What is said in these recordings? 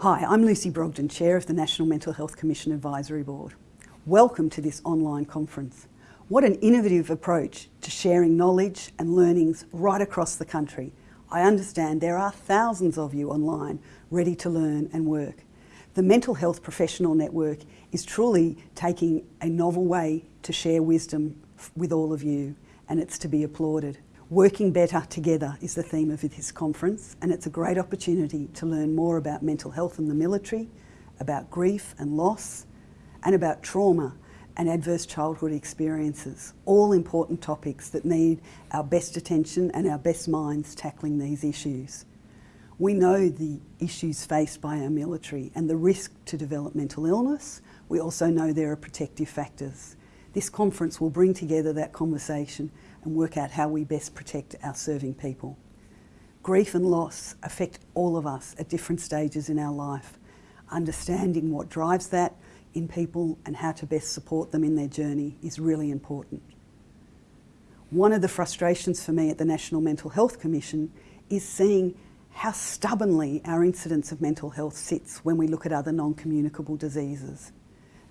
Hi, I'm Lucy Brogden, Chair of the National Mental Health Commission Advisory Board. Welcome to this online conference. What an innovative approach to sharing knowledge and learnings right across the country. I understand there are thousands of you online ready to learn and work. The Mental Health Professional Network is truly taking a novel way to share wisdom with all of you and it's to be applauded. Working better together is the theme of this conference and it's a great opportunity to learn more about mental health in the military, about grief and loss, and about trauma and adverse childhood experiences, all important topics that need our best attention and our best minds tackling these issues. We know the issues faced by our military and the risk to develop mental illness. We also know there are protective factors. This conference will bring together that conversation and work out how we best protect our serving people. Grief and loss affect all of us at different stages in our life. Understanding what drives that in people and how to best support them in their journey is really important. One of the frustrations for me at the National Mental Health Commission is seeing how stubbornly our incidence of mental health sits when we look at other non-communicable diseases.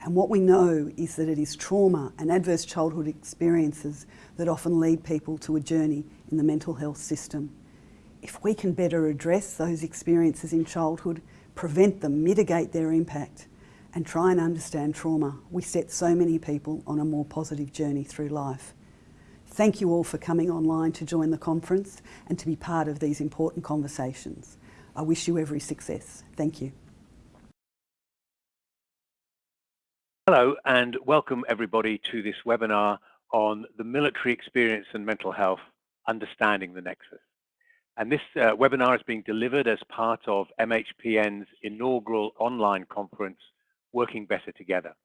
And what we know is that it is trauma and adverse childhood experiences that often lead people to a journey in the mental health system. If we can better address those experiences in childhood, prevent them, mitigate their impact, and try and understand trauma, we set so many people on a more positive journey through life. Thank you all for coming online to join the conference and to be part of these important conversations. I wish you every success. Thank you. Hello and welcome everybody to this webinar on the military experience and mental health, understanding the nexus. And this uh, webinar is being delivered as part of MHPN's inaugural online conference, working better together.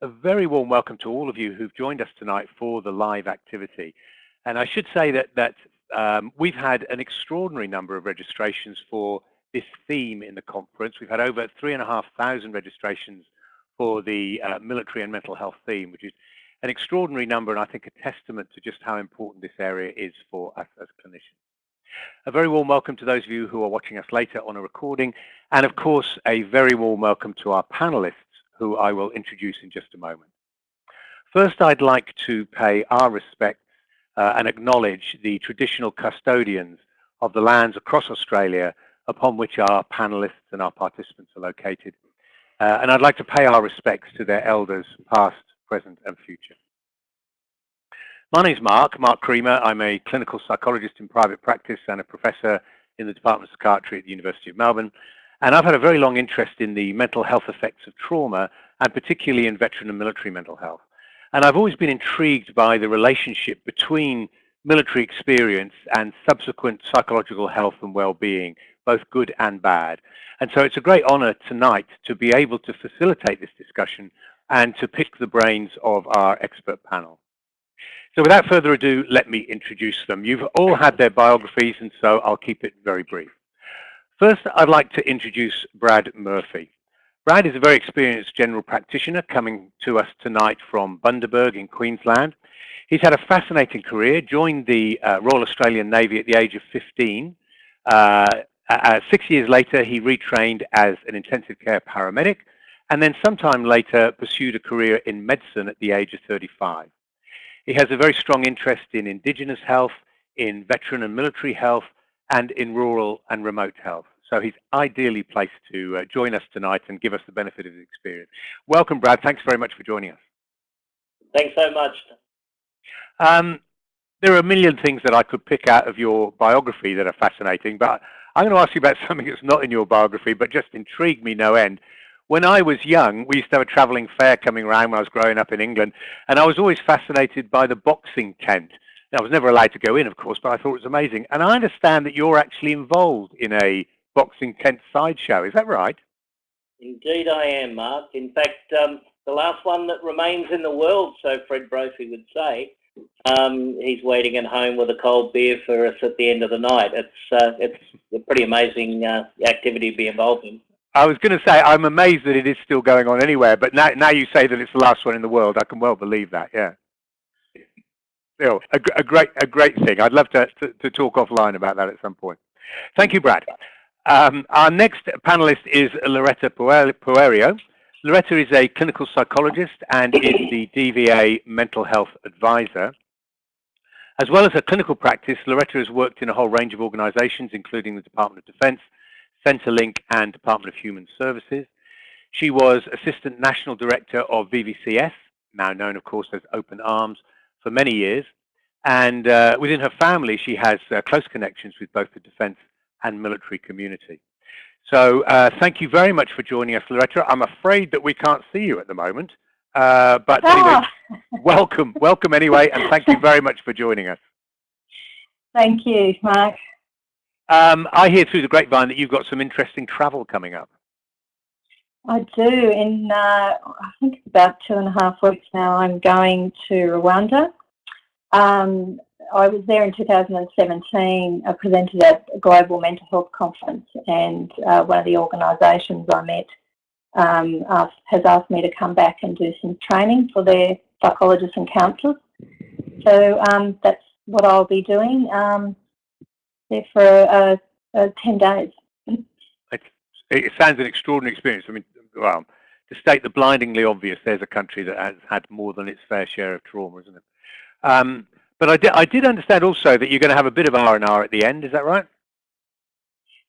A very warm welcome to all of you who've joined us tonight for the live activity. And I should say that, that um, we've had an extraordinary number of registrations for this theme in the conference. We've had over 3,500 registrations for the uh, military and mental health theme, which is an extraordinary number and I think a testament to just how important this area is for us as clinicians. A very warm welcome to those of you who are watching us later on a recording, and of course, a very warm welcome to our panelists, who I will introduce in just a moment. First, I'd like to pay our respects uh, and acknowledge the traditional custodians of the lands across Australia upon which our panelists and our participants are located. Uh, and I'd like to pay our respects to their elders, past, present and future. My name is Mark, Mark Creamer. I'm a clinical psychologist in private practice and a professor in the Department of Psychiatry at the University of Melbourne. And I've had a very long interest in the mental health effects of trauma, and particularly in veteran and military mental health. And I've always been intrigued by the relationship between military experience and subsequent psychological health and well-being, both good and bad. And so it's a great honor tonight to be able to facilitate this discussion and to pick the brains of our expert panel. So without further ado, let me introduce them. You've all had their biographies, and so I'll keep it very brief. First, I'd like to introduce Brad Murphy. Brad is a very experienced general practitioner coming to us tonight from Bundaberg in Queensland. He's had a fascinating career, joined the uh, Royal Australian Navy at the age of 15. Uh, uh, six years later, he retrained as an intensive care paramedic, and then sometime later pursued a career in medicine at the age of 35. He has a very strong interest in Indigenous health, in veteran and military health, and in rural and remote health. So he's ideally placed to uh, join us tonight and give us the benefit of his experience. Welcome, Brad. Thanks very much for joining us. Thanks so much. Um, there are a million things that I could pick out of your biography that are fascinating, but I'm going to ask you about something that's not in your biography, but just intrigued me no end. When I was young, we used to have a travelling fair coming around when I was growing up in England, and I was always fascinated by the boxing tent. Now, I was never allowed to go in, of course, but I thought it was amazing. And I understand that you're actually involved in a boxing tent sideshow. Is that right? Indeed, I am, Mark. In fact, um, the last one that remains in the world, so Fred Brophy would say. Um, he's waiting at home with a cold beer for us at the end of the night. It's uh, it's a pretty amazing uh, activity to be involved in. I was going to say, I'm amazed that it is still going on anywhere, but now, now you say that it's the last one in the world. I can well believe that, yeah. Still, a, a great, a great thing. I'd love to, to, to talk offline about that at some point. Thank you, Brad. Um, our next panelist is Loretta Poerio. Loretta is a clinical psychologist and is the DVA mental health advisor. As well as her clinical practice, Loretta has worked in a whole range of organizations, including the Department of Defense, Centrelink, and Department of Human Services. She was Assistant National Director of VVCS, now known, of course, as Open Arms, for many years. And uh, within her family, she has uh, close connections with both the defense and military community. So uh, thank you very much for joining us, Loretta. I'm afraid that we can't see you at the moment. Uh, but anyway, oh. welcome, welcome anyway, and thank you very much for joining us. Thank you, Mark. Um, I hear through the grapevine that you've got some interesting travel coming up. I do. In uh, I think it's about two and a half weeks now, I'm going to Rwanda. Um, I was there in 2017. I presented at a global mental health conference, and uh, one of the organisations I met um, asked, has asked me to come back and do some training for their psychologists and counsellors. So um, that's what I'll be doing um, there for uh, uh, 10 days. It sounds an extraordinary experience. I mean, well, to state the blindingly obvious, there's a country that has had more than its fair share of trauma, isn't it? But I did, I did understand also that you're going to have a bit of R&R at the end, is that right?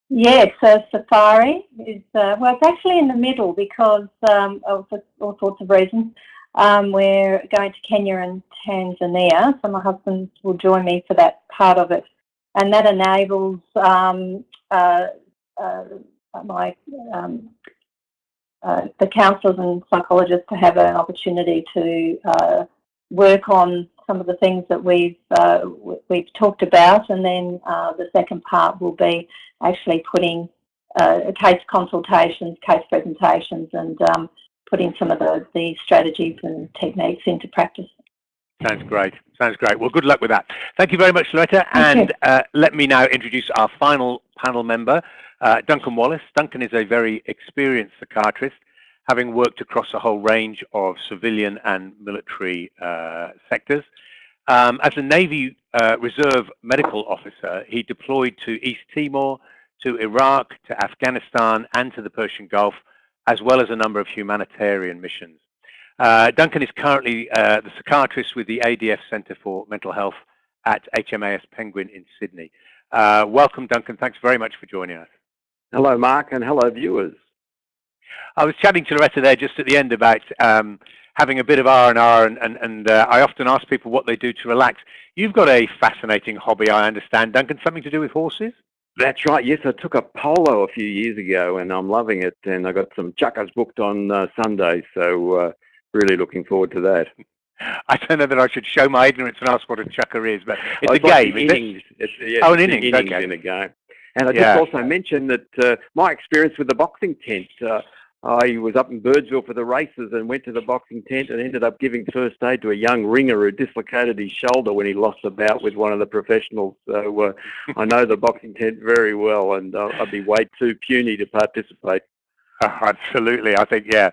Yes, so safari is, uh, well, it's actually in the middle because um, of all sorts of reasons. Um, we're going to Kenya and Tanzania, so my husband will join me for that part of it. And that enables um, uh, uh, my um, uh, the counsellors and psychologists to have an opportunity to uh, work on some of the things that we've uh, we've talked about, and then uh, the second part will be actually putting uh, case consultations, case presentations, and um, putting some of the, the strategies and techniques into practice. Sounds great. Sounds great. Well, good luck with that. Thank you very much, Loretta. and uh, let me now introduce our final panel member, uh, Duncan Wallace. Duncan is a very experienced psychiatrist, having worked across a whole range of civilian and military uh, sectors. Um, as a Navy uh, Reserve medical officer, he deployed to East Timor, to Iraq, to Afghanistan, and to the Persian Gulf, as well as a number of humanitarian missions. Uh, Duncan is currently uh, the psychiatrist with the ADF Centre for Mental Health at HMAS Penguin in Sydney. Uh, welcome, Duncan. Thanks very much for joining us. Hello, Mark, and hello, viewers. I was chatting to Loretta there just at the end about um, having a bit of R&R, and, and, and uh, I often ask people what they do to relax. You've got a fascinating hobby, I understand, Duncan, something to do with horses? That's right. Yes, I took a polo a few years ago, and I'm loving it. And I got some chukkers booked on uh, Sunday, so uh, really looking forward to that. I don't know that I should show my ignorance and ask what a chukker is, but it's oh, a game, is innings. it? It's, yeah, oh, an innings, innings okay. in a game. And I yeah. just also mentioned that uh, my experience with the boxing tent, uh, I was up in Birdsville for the races and went to the boxing tent and ended up giving first aid to a young ringer who dislocated his shoulder when he lost a bout with one of the professionals. So uh, I know the boxing tent very well and uh, I'd be way too puny to participate. Absolutely. I think, yeah.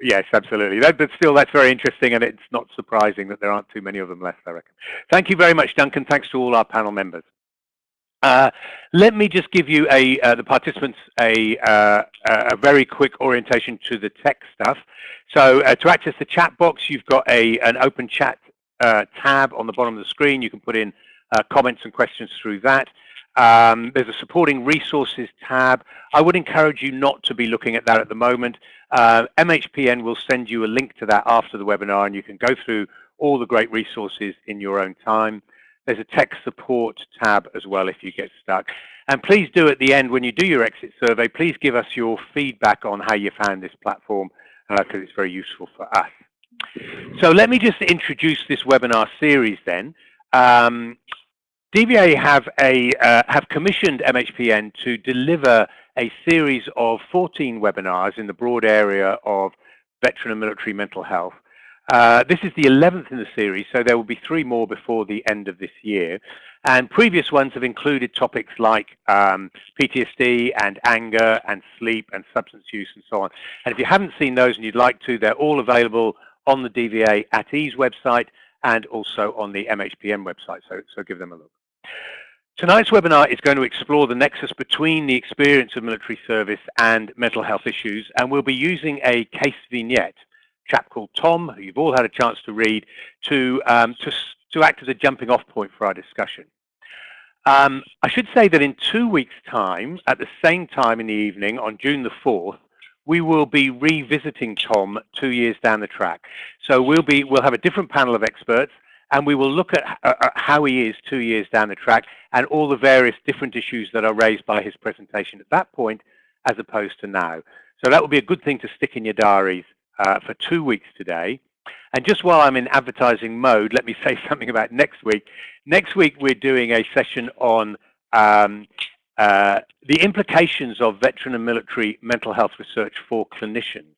Yes, absolutely. That, but still, that's very interesting, and it's not surprising that there aren't too many of them left, I reckon. Thank you very much, Duncan. Thanks to all our panel members. Uh, let me just give you a uh, the participants a uh, a very quick orientation to the tech stuff. So uh, to access the chat box, you've got a an open chat uh, tab on the bottom of the screen. You can put in comments and questions through that. Um, there's a supporting resources tab. I would encourage you not to be looking at that at the moment. MHPN will send you a link to that after the webinar, and you can go through all the great resources in your own time. There's a tech support tab as well if you get stuck. And please do at the end, when you do your exit survey, please give us your feedback on how you found this platform because uh, it's very useful for us. So let me just introduce this webinar series then. Um, DVA have, a, uh, have commissioned MHPN to deliver a series of 14 webinars in the broad area of veteran and military mental health. Uh, this is the 11th in the series, so there will be three more before the end of this year. And previous ones have included topics like um, PTSD and anger and sleep and substance use and so on. And if you haven't seen those and you'd like to, they're all available on the DVA at Ease website and also on the MHPN website, so, so give them a look. Tonight's webinar is going to explore the nexus between the experience of military service and mental health issues, and we'll be using a case vignette, chap called Tom, who you've all had a chance to read, to, um, to, to act as a jumping off point for our discussion. Um, I should say that in two weeks' time, at the same time in the evening, on June the 4th, we will be revisiting Tom two years down the track. So we'll, be, we'll have a different panel of experts, and we will look at uh, how he is two years down the track and all the various different issues that are raised by his presentation at that point as opposed to now. So that will be a good thing to stick in your diaries uh, for two weeks today. And just while I'm in advertising mode, let me say something about next week. Next week, we're doing a session on um, uh, the implications of veteran and military mental health research for clinicians.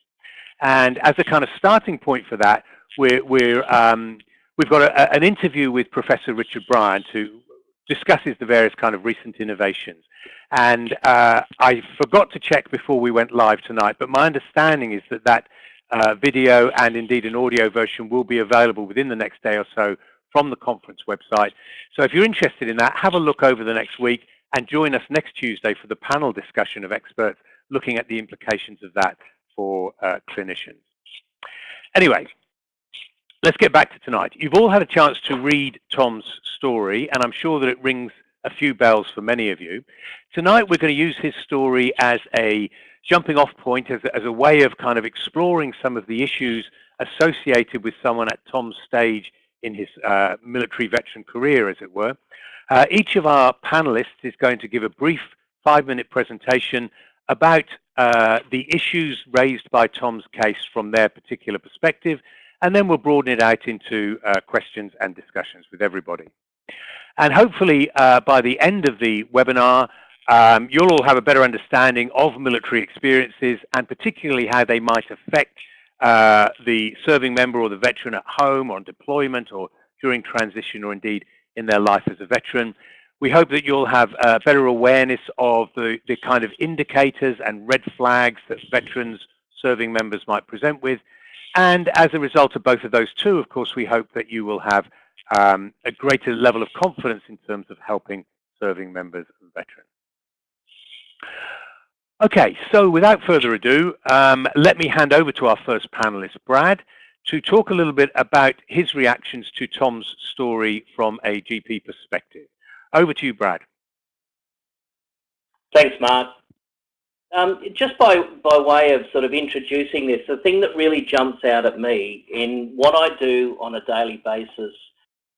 And as a kind of starting point for that, we're, we're um, We've got a, an interview with Professor Richard Bryant who discusses the various kind of recent innovations. And uh, I forgot to check before we went live tonight, but my understanding is that that uh, video and indeed an audio version will be available within the next day or so from the conference website. So if you're interested in that, have a look over the next week and join us next Tuesday for the panel discussion of experts looking at the implications of that for uh, clinicians. Anyway, let's get back to tonight. You've all had a chance to read Tom's story, and I'm sure that it rings a few bells for many of you. Tonight, we're going to use his story as a jumping off point, as a, as a way of kind of exploring some of the issues associated with someone at Tom's stage in his uh, military veteran career, as it were. Uh, each of our panelists is going to give a brief five-minute presentation about uh, the issues raised by Tom's case from their particular perspective, and then we'll broaden it out into uh, questions and discussions with everybody. And hopefully uh, by the end of the webinar, um, you'll all have a better understanding of military experiences and particularly how they might affect uh, the serving member or the veteran at home or on deployment or during transition or indeed in their life as a veteran. We hope that you'll have a better awareness of the, the kind of indicators and red flags that veterans serving members might present with and as a result of both of those two, of course, we hope that you will have um, a greater level of confidence in terms of helping serving members and veterans. Okay, so without further ado, um, let me hand over to our first panelist, Brad, to talk a little bit about his reactions to Tom's story from a GP perspective. Over to you, Brad. Thanks, Mark. Um, just by, by way of sort of introducing this, the thing that really jumps out at me in what I do on a daily basis,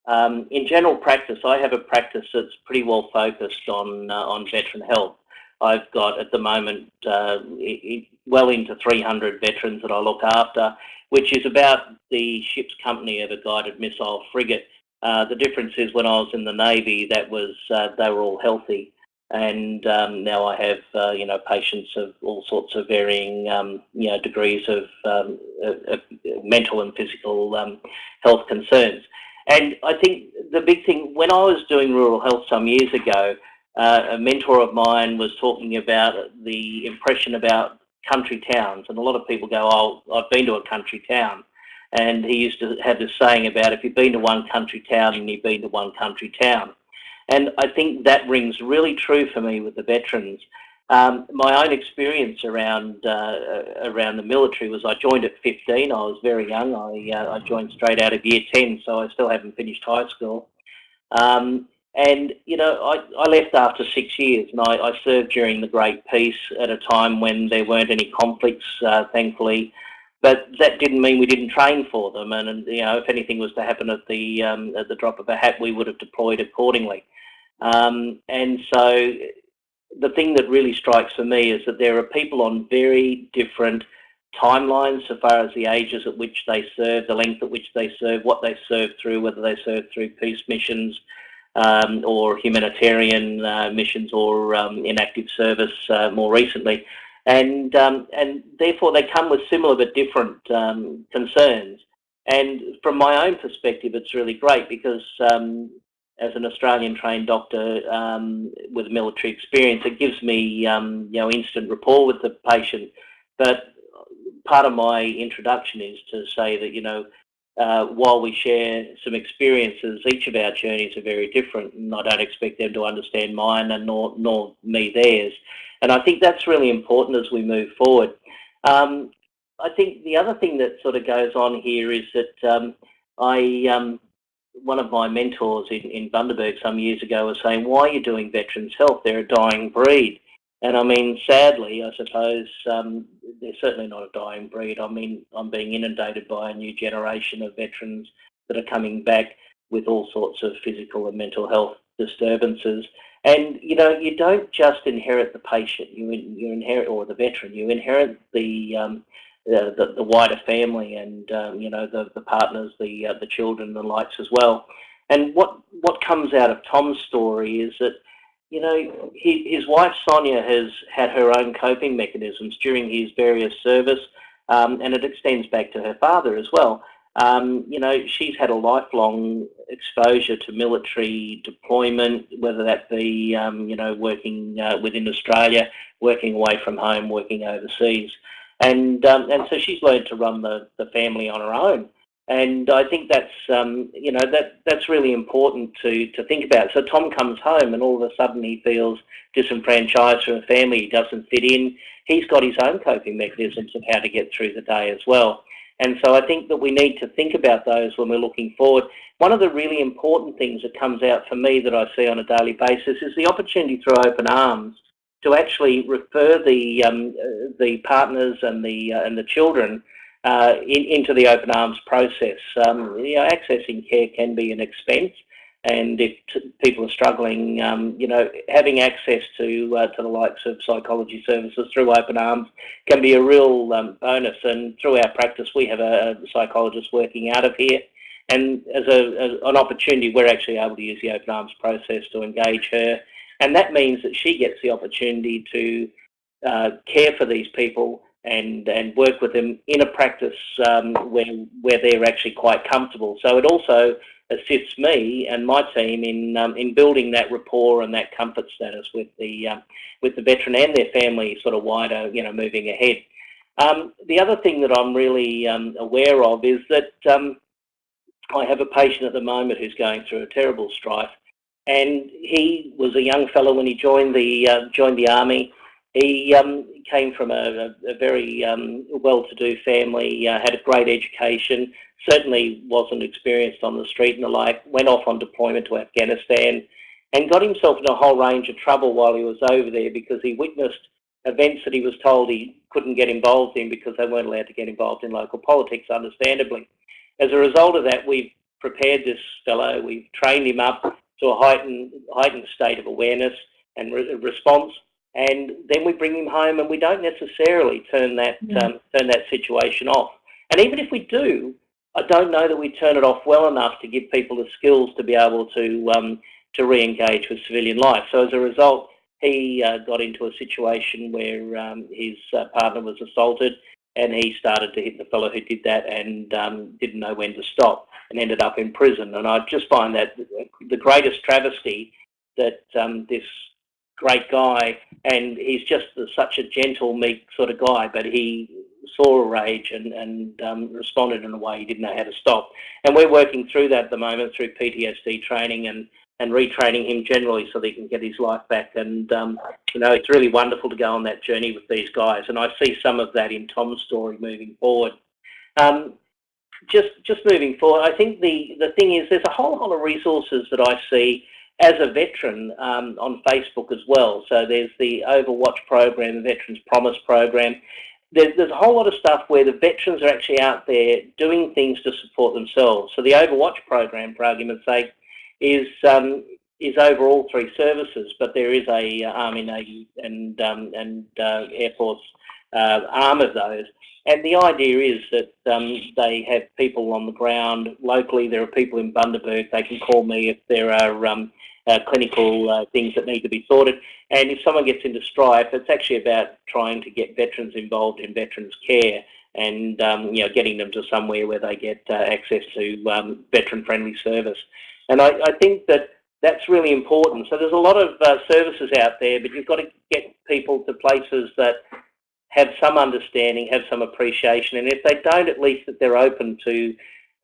um, in general practice, I have a practice that's pretty well focused on, uh, on veteran health. I've got at the moment uh, well into 300 veterans that I look after, which is about the ship's company of a guided missile frigate. Uh, the difference is when I was in the Navy, that was uh, they were all healthy and um, now I have uh, you know patients of all sorts of varying um, you know degrees of, um, of mental and physical um, health concerns. And I think the big thing when I was doing rural health some years ago, uh, a mentor of mine was talking about the impression about country towns, and a lot of people go, "Oh, I've been to a country town." And he used to have this saying about if you've been to one country town and you've been to one country town. And I think that rings really true for me with the veterans. Um, my own experience around uh, around the military was I joined at 15. I was very young. I, uh, I joined straight out of year 10, so I still haven't finished high school. Um, and, you know, I, I left after six years and I, I, served during the Great Peace at a time when there weren't any conflicts, uh, thankfully. But that didn't mean we didn't train for them. And, and you know, if anything was to happen at the, um, at the drop of a hat, we would have deployed accordingly. Um, and so the thing that really strikes for me is that there are people on very different timelines so far as the ages at which they serve, the length at which they serve, what they serve through, whether they serve through peace missions um, or humanitarian uh, missions or um, inactive service uh, more recently. And, um, and therefore they come with similar but different um, concerns. And from my own perspective, it's really great because um, as an Australian trained doctor um, with military experience, it gives me you know instant rapport with the patient. But part of my introduction is to say that you know uh, while we share some experiences, each of our journeys are very different, and I don't expect them to understand mine and nor, nor me theirs. And I think that's really important as we move forward. Um, I think the other thing that sort of goes on here is that um, I, um, one of my mentors in, in Bundaberg some years ago was saying, why are you doing veterans health? They're a dying breed. And I mean, sadly, I suppose um, they're certainly not a dying breed. I mean, I'm being inundated by a new generation of veterans that are coming back with all sorts of physical and mental health disturbances. And you know, you don't just inherit the patient; you you inherit or the veteran. You inherit the um, the, the, wider family and um, you know the the partners, the uh, the children, the likes as well. And what what comes out of Tom's story is that you know, he, his wife Sonia has had her own coping mechanisms during his various service, um, and it extends back to her father as well. Um, you know, she's had a lifelong exposure to military deployment, whether that be, um, you know, working uh, within Australia, working away from home, working overseas. And, um, and so she's learned to run the, the family on her own. And I think that's, um, you know, that that's really important to, to think about. So Tom comes home and all of a sudden he feels disenfranchised from a family, he doesn't fit in. He's got his own coping mechanisms of how to get through the day as well. And so I think that we need to think about those when we're looking forward. One of the really important things that comes out for me that I see on a daily basis is the opportunity through Open Arms to actually refer the um, uh, the partners and the uh, and the children uh, in, into the open arms process. Um, you know, accessing care can be an expense, and if people are struggling, um, you know, having access to uh, to the likes of psychology services through open arms can be a real um, bonus. And through our practice, we have a, psychologist working out of here. And as, a, as an opportunity, we're actually able to use the open arms process to engage her. And that means that she gets the opportunity to uh, care for these people and and work with them in a practice um, where where they're actually quite comfortable. So it also assists me and my team in um, in building that rapport and that comfort status with the uh, with the veteran and their family, sort of wider, you know, moving ahead. Um, the other thing that I'm really um, aware of is that um, I have a patient at the moment who's going through a terrible strife, and he was a young fellow when he joined the uh, joined the army. He um, came from a, a very um, well-to-do family, uh, had a great education, certainly wasn't experienced on the street and the like, went off on deployment to Afghanistan and got himself in a whole range of trouble while he was over there because he witnessed events that he was told he couldn't get involved in because they weren't allowed to get involved in local politics, understandably. As a result of that, we've prepared this fellow, we've trained him up to a heightened, heightened state of awareness and re response and then we bring him home and we don't necessarily turn that mm. um, turn that situation off. And even if we do, I don't know that we turn it off well enough to give people the skills to be able to um, to re-engage with civilian life. So as a result, he uh, got into a situation where um, his uh, partner was assaulted and he started to hit the fellow who did that and um, didn't know when to stop and ended up in prison. And I just find that the greatest travesty that um, this great guy, and he's just such a gentle, meek sort of guy, but he saw a rage and, and um, responded in a way he didn't know how to stop. And we're working through that at the moment through PTSD training and, and retraining him generally so that he can get his life back. And, um, you know, it's really wonderful to go on that journey with these guys. And I see some of that in Tom's story moving forward. Um, just, just moving forward, I think the, the thing is there's a whole lot of resources that I see as a veteran um, on Facebook as well. So there's the Overwatch program, the Veterans Promise program. There's, there's a whole lot of stuff where the veterans are actually out there doing things to support themselves. So the Overwatch program, for argument's sake, is um, is over all three services, but there is a uh, Army, Navy, and um, and uh, Air Force uh, arm of those. And the idea is that um, they have people on the ground locally. There are people in Bundaberg. They can call me if there are um, clinical uh, things that need to be sorted. And if someone gets into strife, it's actually about trying to get veterans involved in veterans care and um, you know getting them to somewhere where they get uh, access to um, veteran-friendly service. And I, I, think that that's really important. So there's a lot of uh, services out there, but you've got to get people to places that have some understanding, have some appreciation, and if they don't, at least that they're open to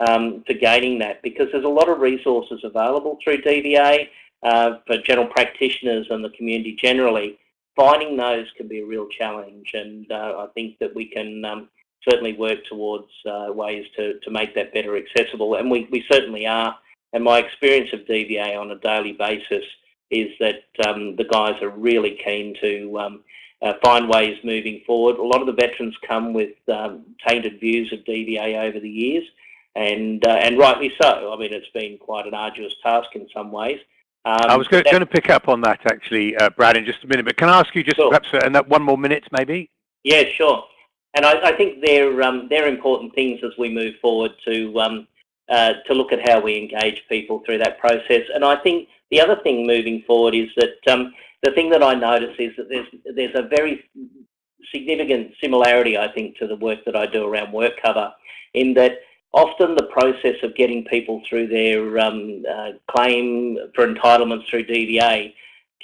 um, for gaining that because there's a lot of resources available through DVA uh, for general practitioners and the community generally. Finding those can be a real challenge and uh, I think that we can um, certainly work towards uh, ways to, to make that better accessible and we, we certainly are and my experience of DVA on a daily basis is that um, the guys are really keen to um, uh, find ways moving forward. A lot of the veterans come with um, tainted views of DVA over the years, and uh, and rightly so. I mean, it's been quite an arduous task in some ways. Um, I was going, to pick up on that actually, uh, Brad, in just a minute. But can I ask you just sure. perhaps uh, that one more minute, maybe? Yeah, sure. And I, I think they're um, they're important things as we move forward to um, uh, to look at how we engage people through that process. And I think the other thing moving forward is that um, the thing that I notice is that there's there's a very significant similarity, I think, to the work that I do around WorkCover, in that often the process of getting people through their um, uh, claim for entitlements through DVA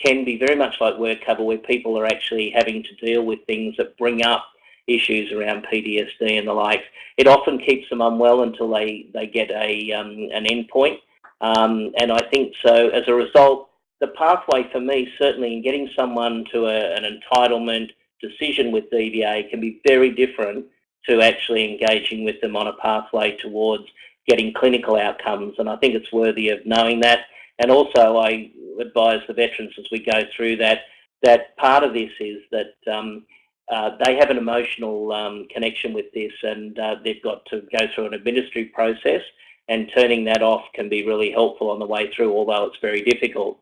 can be very much like WorkCover, where people are actually having to deal with things that bring up issues around PTSD and the like. It often keeps them unwell until they, they get a, um, an endpoint. Um, and I think so as a result, the pathway for me, certainly in getting someone to a, an entitlement decision with DVA can be very different to actually engaging with them on a pathway towards getting clinical outcomes. And I think it's worthy of knowing that. And also I advise the veterans as we go through that, that part of this is that um, uh, they have an emotional um, connection with this and uh, they've got to go through an administrative process and turning that off can be really helpful on the way through, although it's very difficult.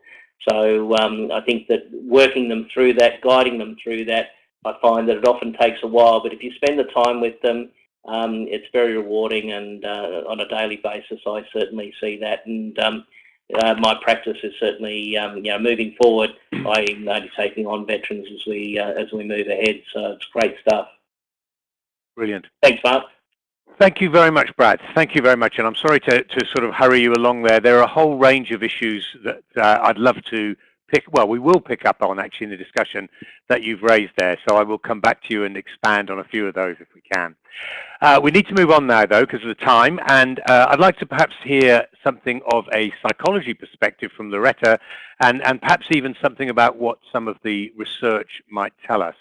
So um, I think that working them through that, guiding them through that, I find that it often takes a while, but if you spend the time with them, um, it's very rewarding and uh, on a daily basis I certainly see that and um, uh, my practice is certainly um, you know moving forward I'm only taking on veterans as we uh, as we move ahead so it's great stuff. Brilliant. Thanks Mark. Thank you very much, Brad. Thank you very much. And I'm sorry to, to sort of hurry you along there. There are a whole range of issues that uh, I'd love to pick, well, we will pick up on actually in the discussion that you've raised there. So I will come back to you and expand on a few of those if we can. Uh, we need to move on now, though, because of the time. And uh, I'd like to perhaps hear something of a psychology perspective from Loretta and, and perhaps even something about what some of the research might tell us.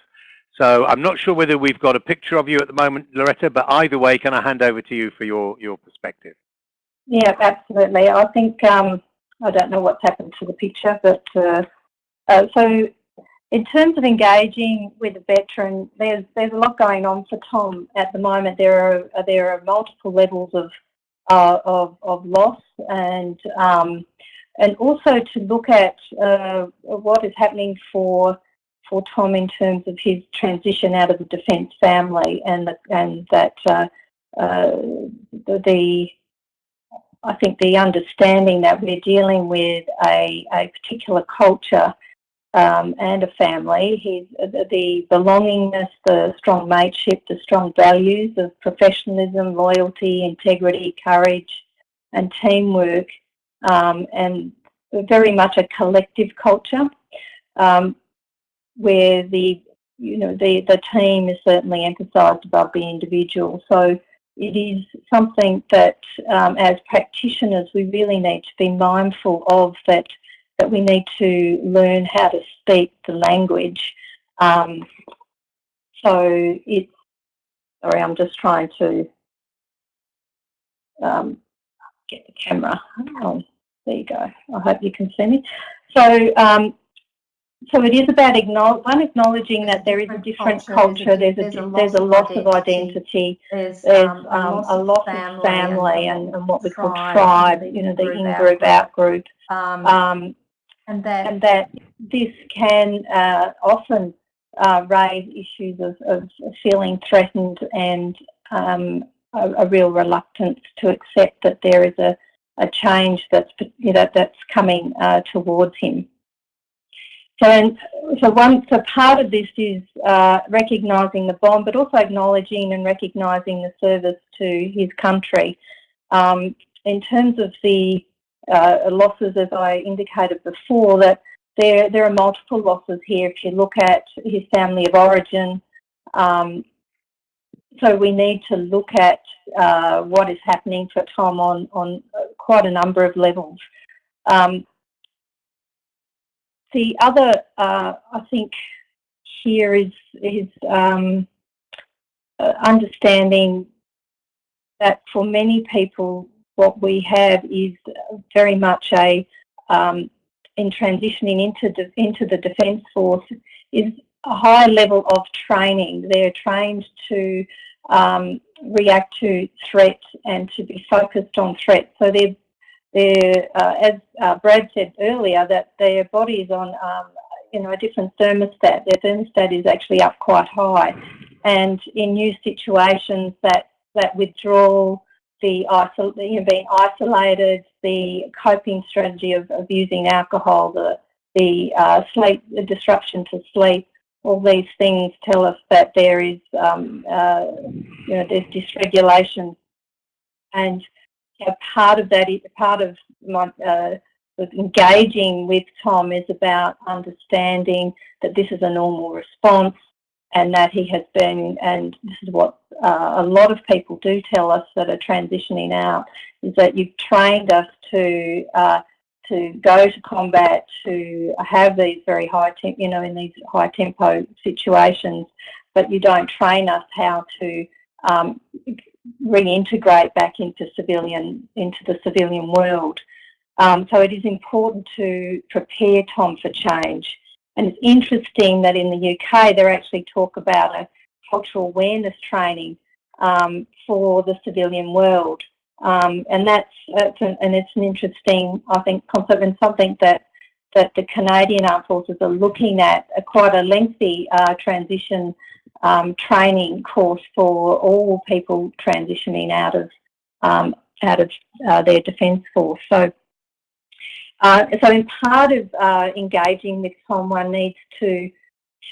So I'm not sure whether we've got a picture of you at the moment, Loretta, but either way, can I hand over to you for your, your perspective? Yeah, absolutely. I think, um, I don't know what's happened to the picture, but uh, uh, so in terms of engaging with a veteran, there's there's a lot going on for Tom at the moment. There are there are multiple levels of uh, of, of loss and um, and also to look at uh, what is happening for for Tom in terms of his transition out of the defence family and the, and that uh, uh, the, the, I think the understanding that we're dealing with a, a particular culture um, and a family, the, the belongingness, the strong mateship, the strong values of professionalism, loyalty, integrity, courage and teamwork um, and very much a collective culture. Um, where the you know the the team is certainly emphasised above the individual. So it is something that um, as practitioners we really need to be mindful of that that we need to learn how to speak the language. Um, so it's sorry, I'm just trying to um, get the camera. Oh, there you go. I hope you can see me. So um, so it is about acknowledge, one acknowledging that there is a different culture, there's a, there's a, there's a loss of identity, there's, um, um, a loss of family and, and what we call tribe, you know, the in-group, out-group. Um, um, and, that, and that this can uh, often uh, raise issues of, of feeling threatened and um, a, a, real reluctance to accept that there is a, a change that's, you know, that's coming uh, towards him. So, and, so one, so part of this is uh, recognising the bond, but also acknowledging and recognising the service to his country. Um, in terms of the uh, losses, as I indicated before, that there there are multiple losses here. If you look at his family of origin, um, so we need to look at uh, what is happening for Tom on, on quite a number of levels. Um, the other, uh, I think, here is, is um, uh, understanding that for many people, what we have is very much a, um, in transitioning into, de into the Defence Force, is a high level of training. They're trained to um, react to threats and to be focused on threats. So they're, as uh, Brad said earlier, that their body is on um, you know, a different thermostat. Their thermostat is actually up quite high. And in new situations, that, that withdrawal, the isol you know, being isolated, the coping strategy of, of using alcohol, the, the uh, sleep, the disruption to sleep, all these things tell us that there is, um, uh, you know, there's dysregulation. And part of that, part of my, uh, engaging with Tom is about understanding that this is a normal response and that he has been, and this is what uh, a lot of people do tell us that are transitioning out, is that you've trained us to uh, to go to combat, to have these very high, you know, in these high tempo situations, but you don't train us how to um, reintegrate back into civilian, into the civilian world. Um, so it is important to prepare Tom for change. And it's interesting that in the UK, they actually talk about a cultural awareness training um, for the civilian world. Um, and that's, an, and it's an interesting, I think, concept and something that that the Canadian Armed Forces are looking at a quite a lengthy uh, transition um, training course for all people transitioning out of um, out of uh, their defence force. So, uh, so in part of uh, engaging with Tom, one needs to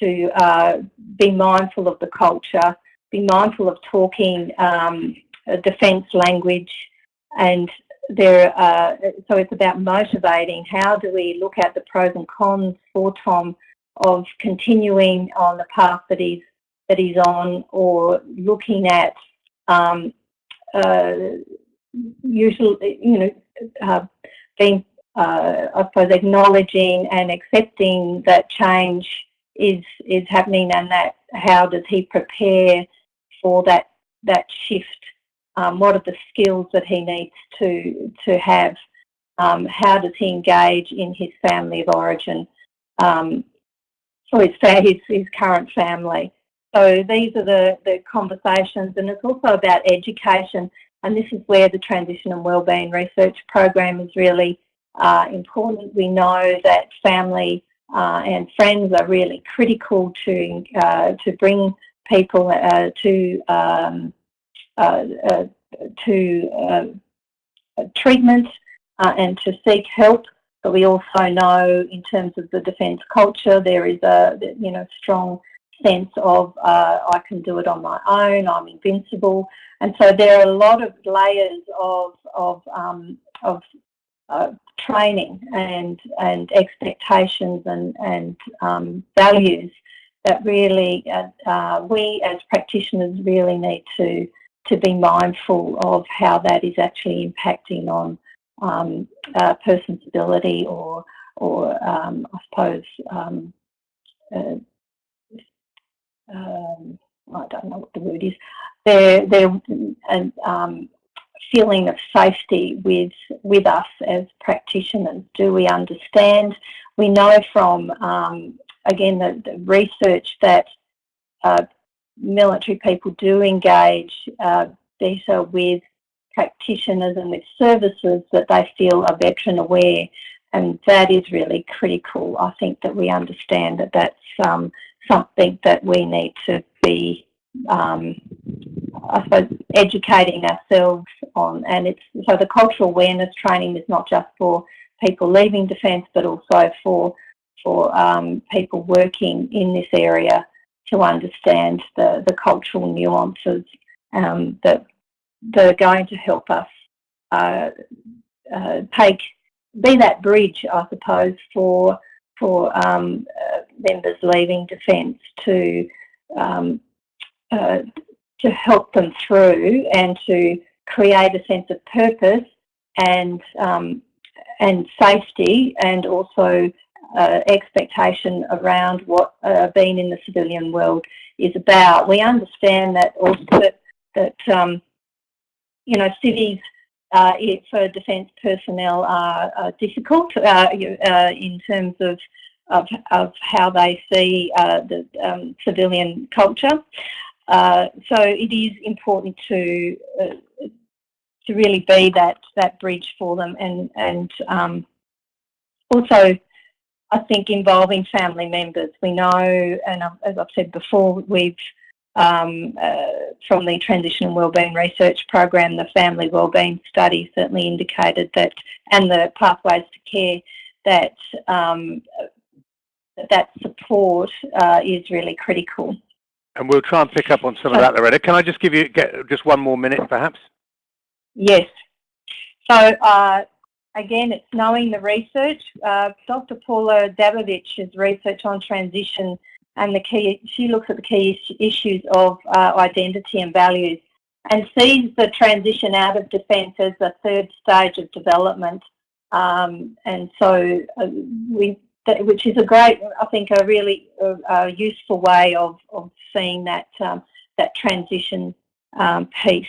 to uh, be mindful of the culture, be mindful of talking um, defence language, and there. Uh, so it's about motivating. How do we look at the pros and cons for Tom of continuing on the path that he's that he's on, or looking at um, uh, usually, you know, uh, being, uh, I suppose, acknowledging and accepting that change is is happening, and that how does he prepare for that that shift um, what are the skills that he needs to to have? Um, how does he engage in his family of origin, um, or his, his, his current family? So these are the, the conversations, and it's also about education. And this is where the Transition and Wellbeing Research Program is really uh, important. We know that family uh, and friends are really critical to uh, to bring people uh, to um, uh, uh, to treatment and to seek help. But we also know in terms of the defence culture, there is a you know strong sense of uh, I can do it on my own, I'm invincible. And so there are a lot of layers of, of, um, of uh, training and, and expectations and, and um, values that really uh, we as practitioners really need to to be mindful of how that is actually impacting on um, a person's ability or, or um, I suppose, um, I don't know what the word is, their, their um, feeling of safety with, with us as practitioners. Do we understand? We know from, um, again, the, the research that uh, military people do engage uh, better with practitioners and with services that they feel are veteran aware and that is really critical. I think that we understand that that's um, something that we need to be, um, I suppose, educating ourselves on. And it's so the cultural awareness training is not just for people leaving defence, but also for for um, people working in this area to understand the, the cultural nuances um, that, that are going to help us uh, uh, take, be that bridge, I suppose, for for um, uh, members leaving defence to um, uh, to help them through and to create a sense of purpose and um, and safety and also uh, expectation around what uh, being in the civilian world is about. We understand that also that, that um, you know cities uh, for defence personnel are, difficult uh, uh, in terms of, of, of how they see uh, the um, civilian culture. so it is important to to really be that that bridge for them and and um, also I think involving family members. We know, and as I've said before, we've um, uh, from the Transition and Wellbeing Research Program, the family wellbeing study certainly indicated that, and the pathways to care, that um, that support uh, is really critical. And we'll try and pick up on some of that, Loretta. Can I just give you get just one more minute, perhaps? Yes. So uh, again, it's knowing the research. Uh, Dr. Paula Dabovich's research on transition and the key, she looks at the key issues of uh, identity and values and sees the transition out of defence as a third stage of development. Um, and so uh, we, which is a great, I think, a really uh, useful way of, of seeing that um, that transition um, piece.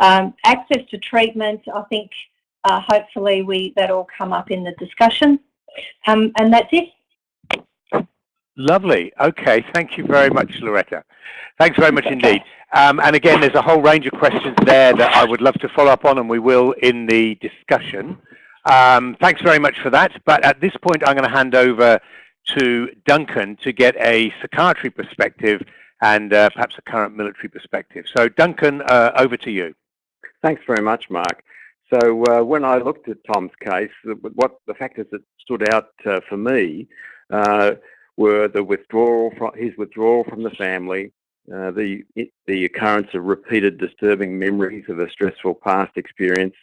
Um, access to treatment, I think uh, hopefully we that all come up in the discussion. Um, and that's it. Lovely. Okay. Thank you very much, Loretta. Thanks very much indeed. Um, and again, there's a whole range of questions there that I would love to follow up on, and we will in the discussion. Um, thanks very much for that. But at this point, I'm going to hand over to Duncan to get a psychiatry perspective and uh, perhaps a current military perspective. So Duncan, uh, over to you. Thanks very much, Mark. So uh, when I looked at Tom's case, what the factors that stood out uh, for me uh, were the withdrawal from his withdrawal from the family, uh, the the occurrence of repeated disturbing memories of a stressful past experience,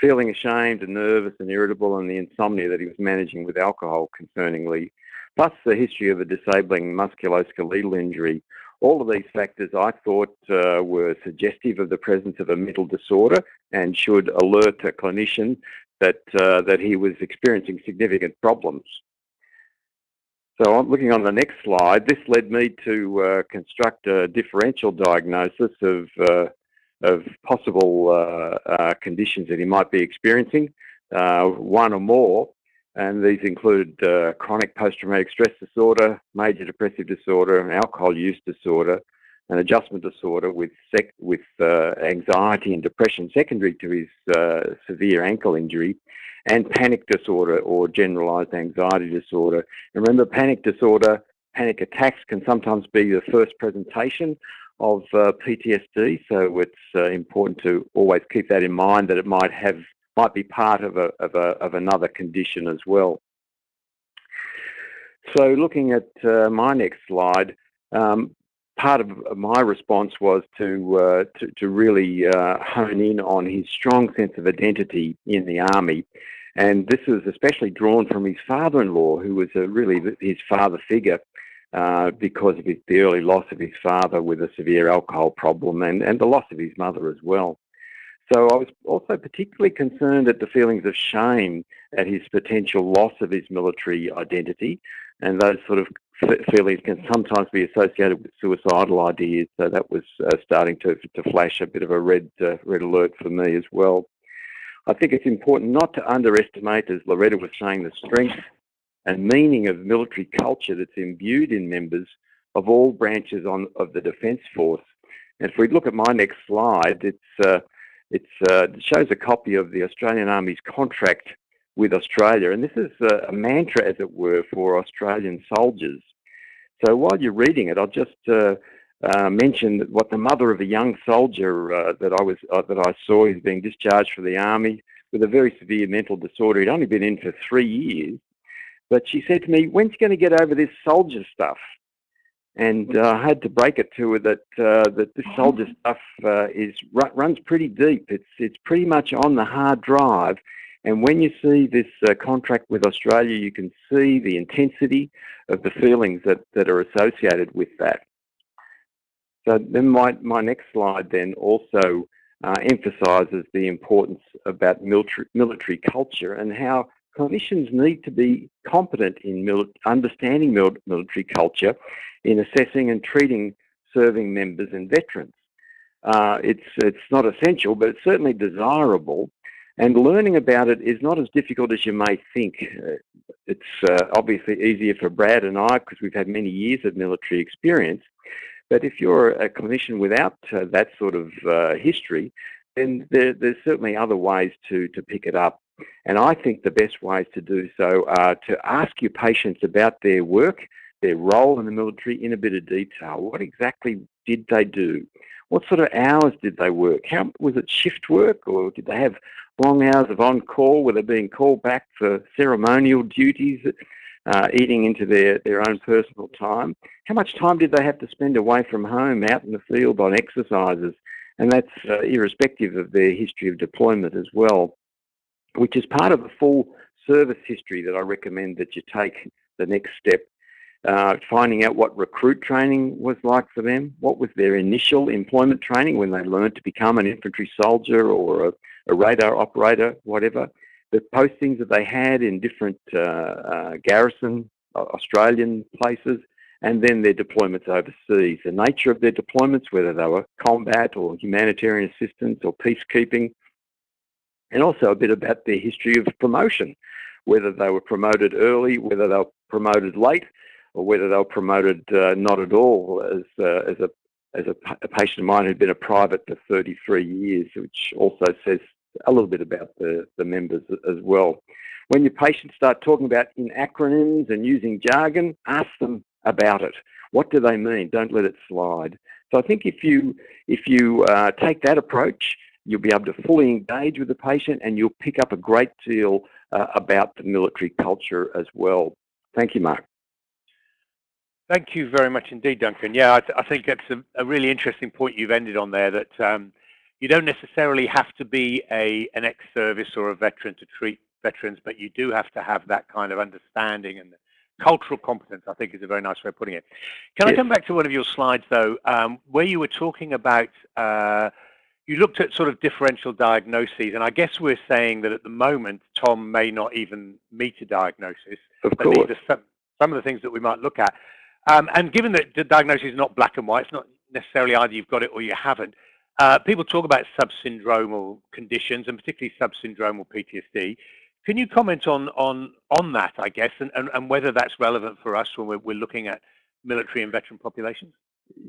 feeling ashamed and nervous and irritable, and the insomnia that he was managing with alcohol, concerningly, plus the history of a disabling musculoskeletal injury all of these factors I thought uh, were suggestive of the presence of a mental disorder and should alert a clinician that, uh, that he was experiencing significant problems. So looking on the next slide. This led me to uh, construct a differential diagnosis of, uh, of possible uh, uh, conditions that he might be experiencing, one or more, and these include uh, chronic post-traumatic stress disorder, major depressive disorder, and alcohol use disorder, an adjustment disorder with with uh, anxiety and depression secondary to his uh, severe ankle injury, and panic disorder or generalized anxiety disorder. And remember, panic disorder, panic attacks can sometimes be the first presentation of uh, PTSD, so it's uh, important to always keep that in mind that it might have might be part of, a, of, a, of another condition as well. So looking at uh, my next slide, um, part of my response was to, uh, to, to, really uh, hone in on his strong sense of identity in the army. And this was especially drawn from his father-in-law, who was really his father figure uh, because of his, the early loss of his father with a severe alcohol problem and, and the loss of his mother as well. So I was also particularly concerned at the feelings of shame at his potential loss of his military identity, and those sort of feelings can sometimes be associated with suicidal ideas. So that was uh, starting to, to flash a bit of a red uh, red alert for me as well. I think it's important not to underestimate, as Loretta was saying, the strength and meaning of military culture that's imbued in members of all branches on, of the Defence Force. And if we look at my next slide, it's uh, uh, it shows a copy of the Australian Army's contract with Australia, and this is a, a, mantra, as it were, for Australian soldiers. So while you're reading it, I'll just uh, uh, mention that what the mother of a young soldier uh, that I was uh, that I saw who's being discharged from the army with a very severe mental disorder. He'd only been in for three years, but she said to me, "When's he going to get over this soldier stuff?" and uh, I had to break it to her that uh, that this soldier stuff uh, is runs pretty deep. It's it's pretty much on the hard drive, and when you see this uh, contract with Australia, you can see the intensity of the feelings that that are associated with that. So then my, my next slide then also uh, emphasises the importance about military, military culture and how clinicians need to be competent in understanding mil military culture in assessing and treating serving members and veterans. Uh, it's, it's not essential, but it's certainly desirable. And learning about it is not as difficult as you may think. Uh, it's uh, obviously easier for Brad and I because we've had many years of military experience. But if you're a clinician without uh, that sort of uh, history, then there, there's certainly other ways to, to pick it up. And I think the best ways to do so are to ask your patients about their work, their role in the military in a bit of detail. What exactly did they do? What sort of hours did they work? How was it shift work or did they have long hours of on call? Were they being called back for ceremonial duties? uh, eating into their, their own personal time. How much time did they have to spend away from home, out in the field on exercises? And that's uh, irrespective of their history of deployment as well, which is part of the full service history that I recommend that you take the next step. Uh, finding out what recruit training was like for them, what was their initial employment training when they learned to become an infantry soldier or a, a radar operator, whatever. The postings that they had in different uh, uh, garrison uh, Australian places, and then their deployments overseas. The nature of their deployments, whether they were combat or humanitarian assistance or peacekeeping, and also a bit about their history of promotion, whether they were promoted early, whether they were promoted late, or whether they were promoted uh, not at all as, uh, as a as a, a, patient of mine who'd been a private for 33 years, which also says a little bit about the, the members as well. When your patients start talking about in acronyms and using jargon, ask them about it. What do they mean? Don't let it slide. So I think if you, if you uh, take that approach, you'll be able to fully engage with the patient and you'll pick up a great deal uh, about the military culture as well. Thank you, Mark. Thank you very much indeed, Duncan. Yeah, I, th I think that's a, a, really interesting point you've ended on there that um, you don't necessarily have to be a an ex-service or a veteran to treat veterans, but you do have to have that kind of understanding and cultural competence, I think is a very nice way of putting it. Can yes. I come back to one of your slides though, um, where you were talking about, uh, you looked at sort of differential diagnoses, and I guess we're saying that at the moment, Tom may not even meet a diagnosis. Of course. Some, some of the things that we might look at. Um, and given that the diagnosis is not black and white, it's not necessarily either you've got it or you haven't, uh, people talk about subsyndromal conditions and particularly subsyndromal PTSD. Can you comment on on on that, I guess, and, and, and whether that's relevant for us when we're, we're looking at military and veteran populations?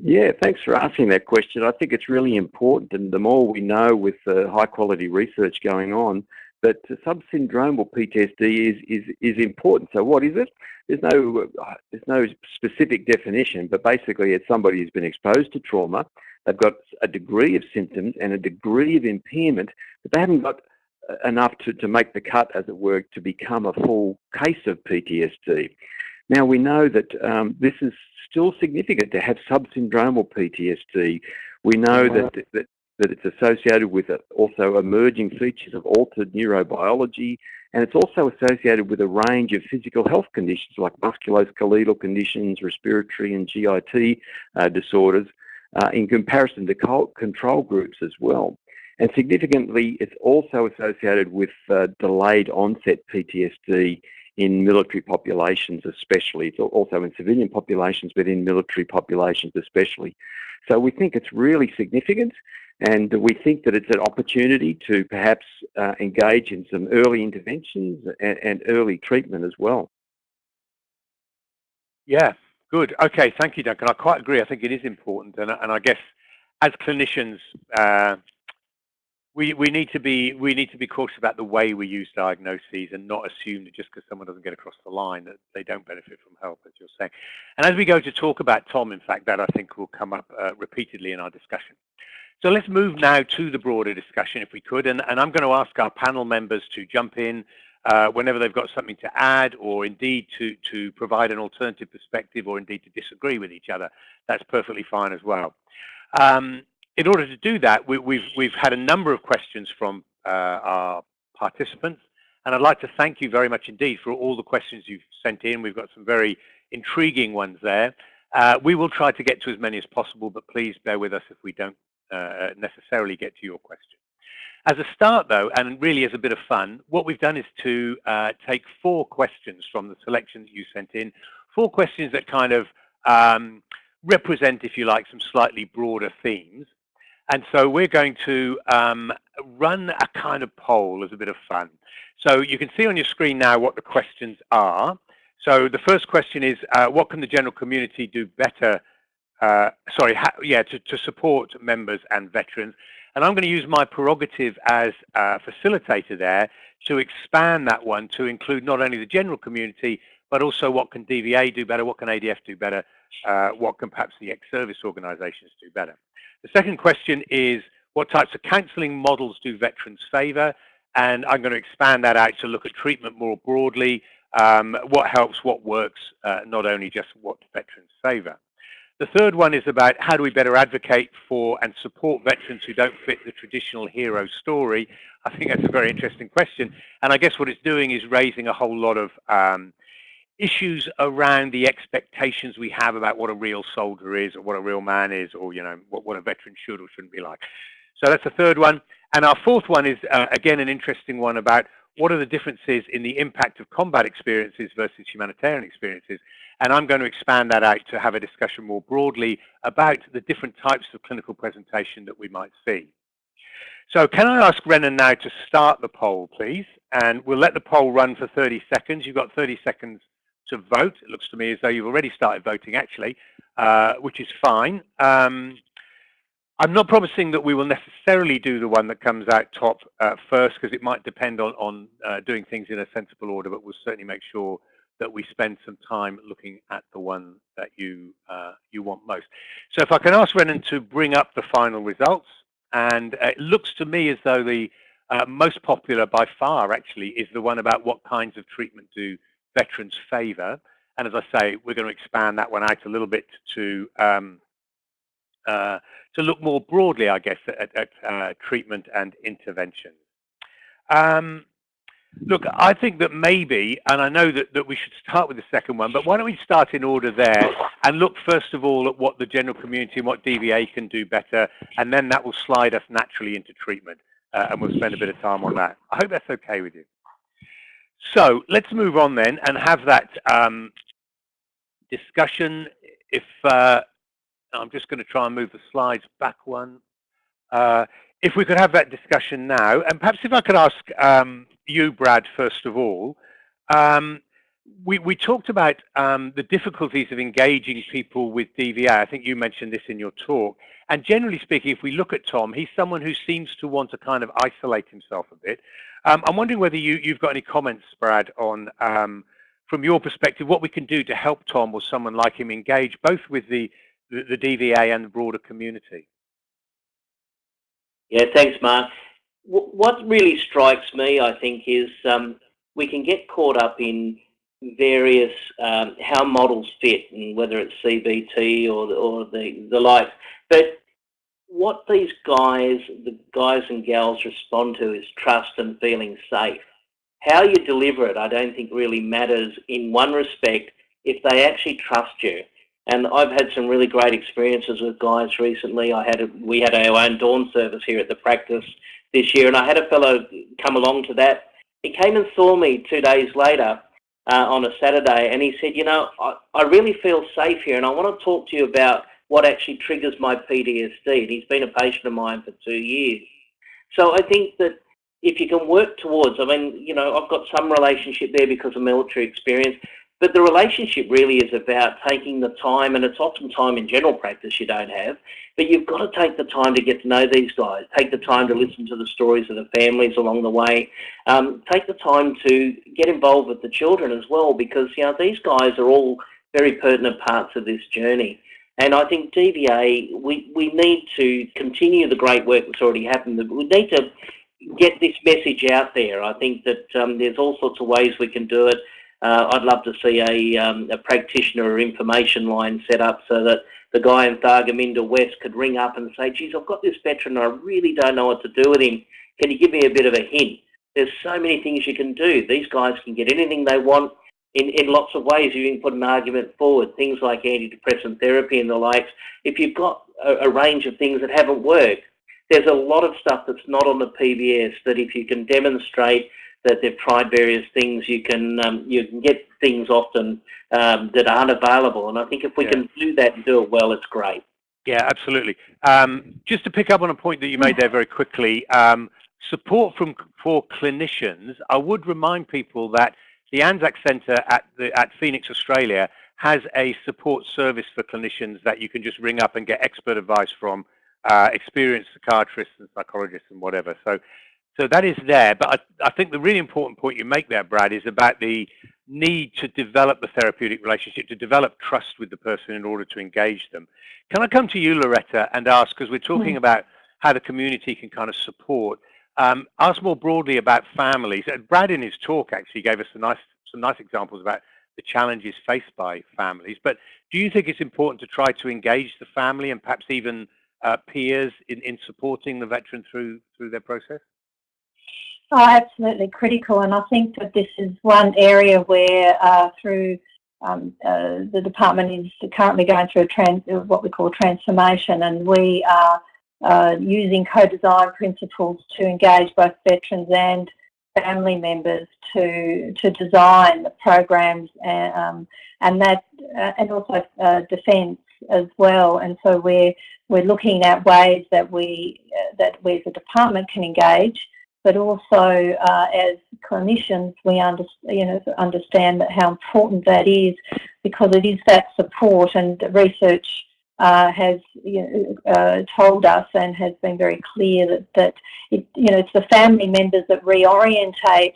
Yeah, thanks for asking that question. I think it's really important, and the more we know with the high quality research going on, that subsyndromal PTSD is, is, is important. So what is it? There's no, there's no specific definition, but basically it's somebody who's been exposed to trauma, They've got a degree of symptoms and a degree of impairment, but they haven't got uh, enough to, to make the cut, as it were, to become a full case of PTSD. Now we know that um, this is still significant to have subsyndromal PTSD. We know that, that, that it's associated with also emerging features of altered neurobiology, and it's also associated with a range of physical health conditions like musculoskeletal conditions, respiratory and GIT uh, disorders, uh, in comparison to control groups as well. And significantly, it's also associated with uh, delayed onset PTSD in military populations especially. It's also in civilian populations, but in military populations especially. So we think it's really significant and we think that it's an opportunity to perhaps uh, engage in some early interventions and, and early treatment as well. Yeah, Good. Okay. Thank you, Duncan. I quite agree. I think it is important, and, and I guess as clinicians, uh, we we need to be we need to be cautious about the way we use diagnoses and not assume that just because someone doesn't get across the line that they don't benefit from help, as you're saying. And as we go to talk about Tom, in fact, that I think will come up uh, repeatedly in our discussion. So let's move now to the broader discussion, if we could, and, and I'm going to ask our panel members to jump in uh, whenever they've got something to add or indeed to, to provide an alternative perspective or indeed to disagree with each other, that's perfectly fine as well. Um, in order to do that, we, have we've, we've had a number of questions from uh, our participants, and I'd like to thank you very much indeed for all the questions you've sent in. We've got some very intriguing ones there. Uh, we will try to get to as many as possible, but please bear with us if we don't uh, necessarily get to your question. As a start, though, and really as a bit of fun, what we've done is to uh, take four questions from the selection that you sent in, four questions that kind of um, represent, if you like, some slightly broader themes. And so we're going to um, run a kind of poll as a bit of fun. So you can see on your screen now what the questions are. So the first question is, uh, what can the general community do better, uh, sorry, yeah, to, to support members and veterans? And I'm going to use my prerogative as a facilitator there to expand that one to include not only the general community, but also what can DVA do better, what can ADF do better, uh, what can perhaps the ex-service organisations do better. The second question is, what types of counselling models do veterans favour? And I'm going to expand that out to look at treatment more broadly, um, what helps, what works, uh, not only just what veterans favour. The third one is about how do we better advocate for and support veterans who don't fit the traditional hero story. I think that's a very interesting question. And I guess what it's doing is raising a whole lot of um, issues around the expectations we have about what a real soldier is or what a real man is or, you know, what, what a veteran should or shouldn't be like. So that's the third one. And our fourth one is, uh, again, an interesting one about what are the differences in the impact of combat experiences versus humanitarian experiences. And I'm going to expand that out to have a discussion more broadly about the different types of clinical presentation that we might see. So can I ask Renan now to start the poll, please? And we'll let the poll run for 30 seconds. You've got 30 seconds to vote. It looks to me as though you've already started voting, actually, uh, which is fine. Um, I'm not promising that we will necessarily do the one that comes out top uh, first, because it might depend on, on uh, doing things in a sensible order, but we'll certainly make sure that we spend some time looking at the one that you uh, you want most. So if I can ask Renan to bring up the final results, and it looks to me as though the uh, most popular by far actually is the one about what kinds of treatment do veterans favour. And as I say, we're going to expand that one out a little bit to um, uh, to look more broadly, I guess, at, at uh, treatment and intervention. Um, look, I think that maybe, and I know that, that we should start with the second one, but why don't we start in order there and look first of all at what the general community and what DVA can do better, and then that will slide us naturally into treatment, uh, and we'll spend a bit of time on that. I hope that's okay with you. So let's move on then and have that um, discussion. If uh, I'm just going to try and move the slides back one. Uh, if we could have that discussion now, and perhaps if I could ask um, you, Brad, first of all, um, we, we talked about um, the difficulties of engaging people with DVA. I think you mentioned this in your talk. And generally speaking, if we look at Tom, he's someone who seems to want to kind of isolate himself a bit. Um, I'm wondering whether you, you've got any comments, Brad, on, um, from your perspective, what we can do to help Tom or someone like him engage both with the, the, the DVA and the broader community. Yeah, thanks, Mark. what really strikes me, I think, is um, we can get caught up in various um, how models fit, and whether it's CBT or the, or the the like. But what these guys, the guys and gals respond to is trust and feeling safe. How you deliver it, I don't think really matters in one respect if they actually trust you. And I've had some really great experiences with guys recently. I had a, we had our own dawn service here at the practice this year, and I had a fellow come along to that. He came and saw me two days later uh, on a Saturday, and he said, "You know, I, I really feel safe here, and I want to talk to you about what actually triggers my PTSD." And he's been a patient of mine for two years. So I think that if you can work towards, I mean, you know, I've got some relationship there because of military experience, but the relationship really is about taking the time, and it's often time in general practice you don't have, but you've got to take the time to get to know these guys, take the time to listen to the stories of the families along the way, um, take the time to get involved with the children as well, because you know these guys are all very pertinent parts of this journey. And I think DVA, we, we need to continue the great work that's already happened. We need to get this message out there. I think that um, there's all sorts of ways we can do it. Uh, I'd love to see a, um, a practitioner or information line set up so that the guy in Thargomindah West could ring up and say, geez, I've got this veteran and I really don't know what to do with him. Can you give me a bit of a hint? There's so many things you can do. These guys can get anything they want. in, in lots of ways. You can put an argument forward, things like antidepressant therapy and the likes. If you've got a, a range of things that haven't worked, there's a lot of stuff that's not on the PBS that if you can demonstrate that they've tried various things, you can um, you can get things often um, that aren't available. And I think if we yeah. can do that and do it well, it's great. Yeah, absolutely. Um, just to pick up on a point that you made there very quickly, um, support from for clinicians. I would remind people that the Anzac Centre at the at Phoenix, Australia, has a support service for clinicians that you can just ring up and get expert advice from uh, experienced psychiatrists and psychologists and whatever. So, so that is there. But I, I think the really important point you make there, Brad, is about the need to develop the therapeutic relationship, to develop trust with the person in order to engage them. Can I come to you, Loretta, and ask, because we're talking mm. about how the community can kind of support, um, ask more broadly about families. And Brad in his talk actually gave us nice, some nice examples about the challenges faced by families. But do you think it's important to try to engage the family and perhaps even uh, peers in, in supporting the veteran through through their process? Oh, absolutely critical, and I think that this is one area where uh, through um, uh, the department is currently going through a trans, what we call transformation, and we are uh, using co-design principles to engage both veterans and family members to to design the programs and um, and that uh, and also uh, defence as well. And so we're we're looking at ways that we uh, that we as a department can engage, but also uh, as clinicians we under, you know understand how important that is because it is that support and research uh, has you know, uh, told us and has been very clear that, that it, you know, it's the family members that reorientate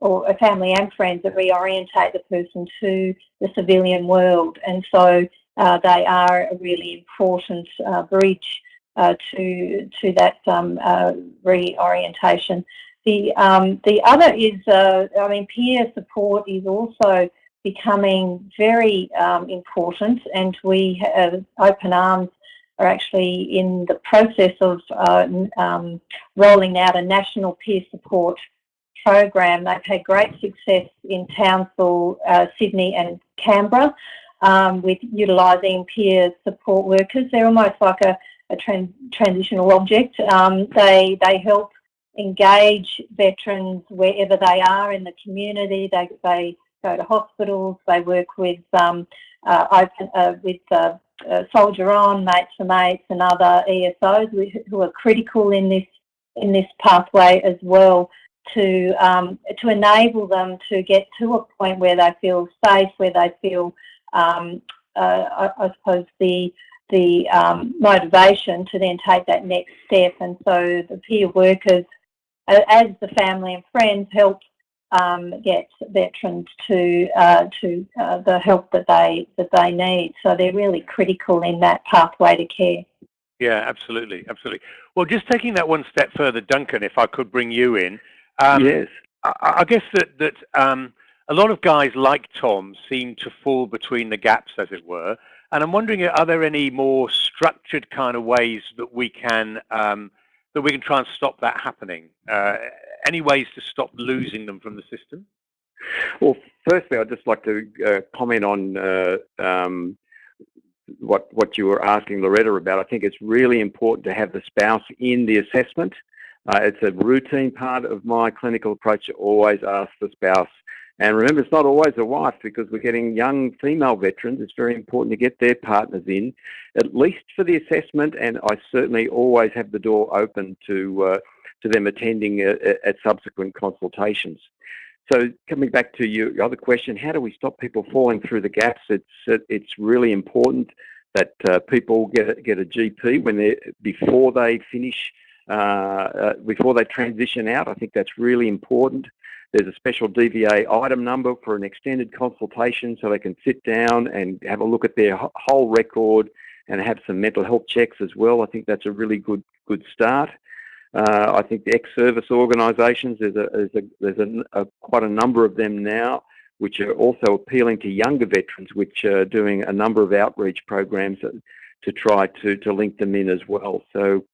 or a family and friends that reorientate the person to the civilian world. And so uh, they are a really important uh, bridge uh, to to that um, uh, reorientation. The um, the other is, I mean, peer support is also becoming very um, important, and we have Open Arms are actually in the process of uh, um, rolling out a national peer support program. They've had great success in Townsville, uh, Sydney and Canberra um, with utilising peer support workers. They're almost like a, a trans transitional object. Um, they, they help engage veterans wherever they are in the community. They, they go to hospitals. They work with um, uh, open, uh, with uh, uh Soldier On, Mates for Mates, and other ESOs who are critical in this in this pathway as well to um, to enable them to get to a point where they feel safe, where they feel, um, uh, I, I, suppose, the the um, motivation to then take that next step. And so the peer workers, as the family and friends, help um, get veterans to uh, to uh, the help that they that they need. So they're really critical in that pathway to care. Yeah, absolutely, absolutely. Well, just taking that one step further, Duncan, if I could bring you in. Um, yes. I, I, guess that that um, a lot of guys like Tom seem to fall between the gaps, as it were. And I'm wondering, are there any more structured kind of ways that we can um, that we can try and stop that happening? Uh, any ways to stop losing them from the system? Well, firstly, I'd just like to uh, comment on uh, um, what what you were asking Loretta about. I think it's really important to have the spouse in the assessment. Uh, it's a routine part of my clinical approach to always ask the spouse. And remember, it's not always a wife because we're getting young female veterans. It's very important to get their partners in, at least for the assessment. And I certainly always have the door open to uh, to them attending uh, at subsequent consultations. So coming back to your other question, how do we stop people falling through the gaps? It's it's really important that uh, people get a, get a GP when they before they finish uh, uh, before they transition out. I think that's really important. There's a special DVA item number for an extended consultation so they can sit down and have a look at their whole record and have some mental health checks as well. I think that's a really good good start. Uh, I think the ex-service organisations, there's, a, there's, a, there's a, a, quite a number of them now, which are also appealing to younger veterans, which are doing a number of outreach programs to try to, to link them in as well. So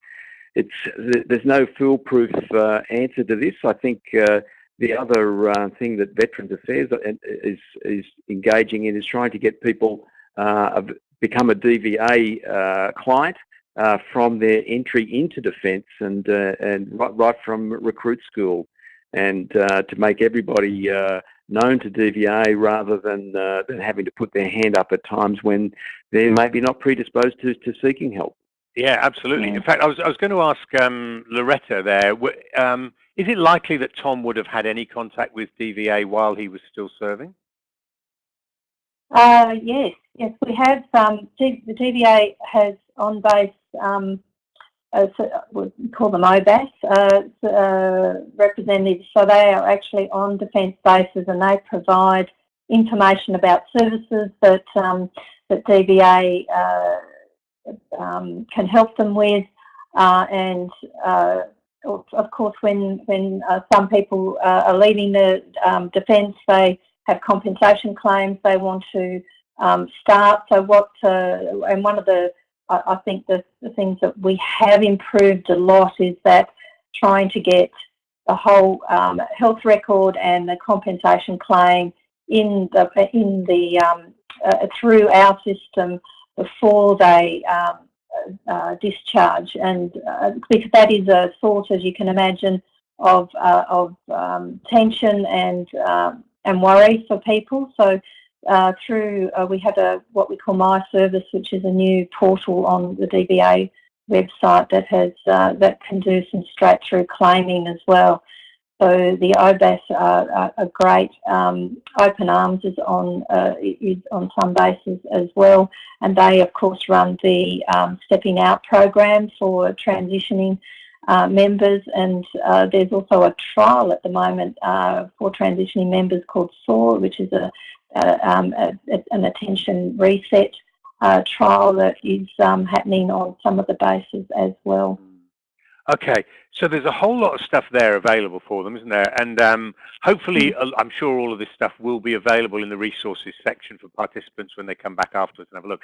it's there's no foolproof uh, answer to this. I think uh, the other uh, thing that Veterans Affairs is, is engaging in is trying to get people uh, become a DVA uh, client uh, from their entry into defence and uh, and right, right, from recruit school, and uh, to make everybody known to DVA rather than than having to put their hand up at times when they're maybe not predisposed to, to seeking help. Yeah, absolutely. Yeah. In fact, I was I was going to ask um, Loretta there. Um, is it likely that Tom would have had any contact with DVA while he was still serving? Uh, yes, yes, we have. Um, the DVA has on base, um, uh, we call them OBAS uh, uh, representatives. So they are actually on defence bases and they provide information about services that um, that DVA uh, um, can help them with, uh, and uh, of course, when when some people are leaving the um, defence, they have compensation claims they want to um, start. So what, uh, and one of the, I, I think the, the, things that we have improved a lot is that trying to get the whole um, health record and the compensation claim in the, in the, um, uh, through our system before they um, uh, discharge. And uh, because that is a source, as you can imagine, of, uh, of um, tension and um, and worry for people. So uh, through, uh, we have a what we call My Service, which is a new portal on the DVA website that has uh, that can do some straight through claiming as well. So the OBAS are, are, are great. Um, Open Arms is on uh, is on some bases as well, and they of course run the um, Stepping Out program for transitioning uh, members and uh, there's also a trial at the moment uh, for transitioning members called SOAR, which is a, a, um, a an attention reset uh, trial that is um, happening on some of the bases as well. Okay, so there's a whole lot of stuff there available for them, isn't there? And um, hopefully, mm. I'm sure all of this stuff will be available in the resources section for participants when they come back afterwards and have a look.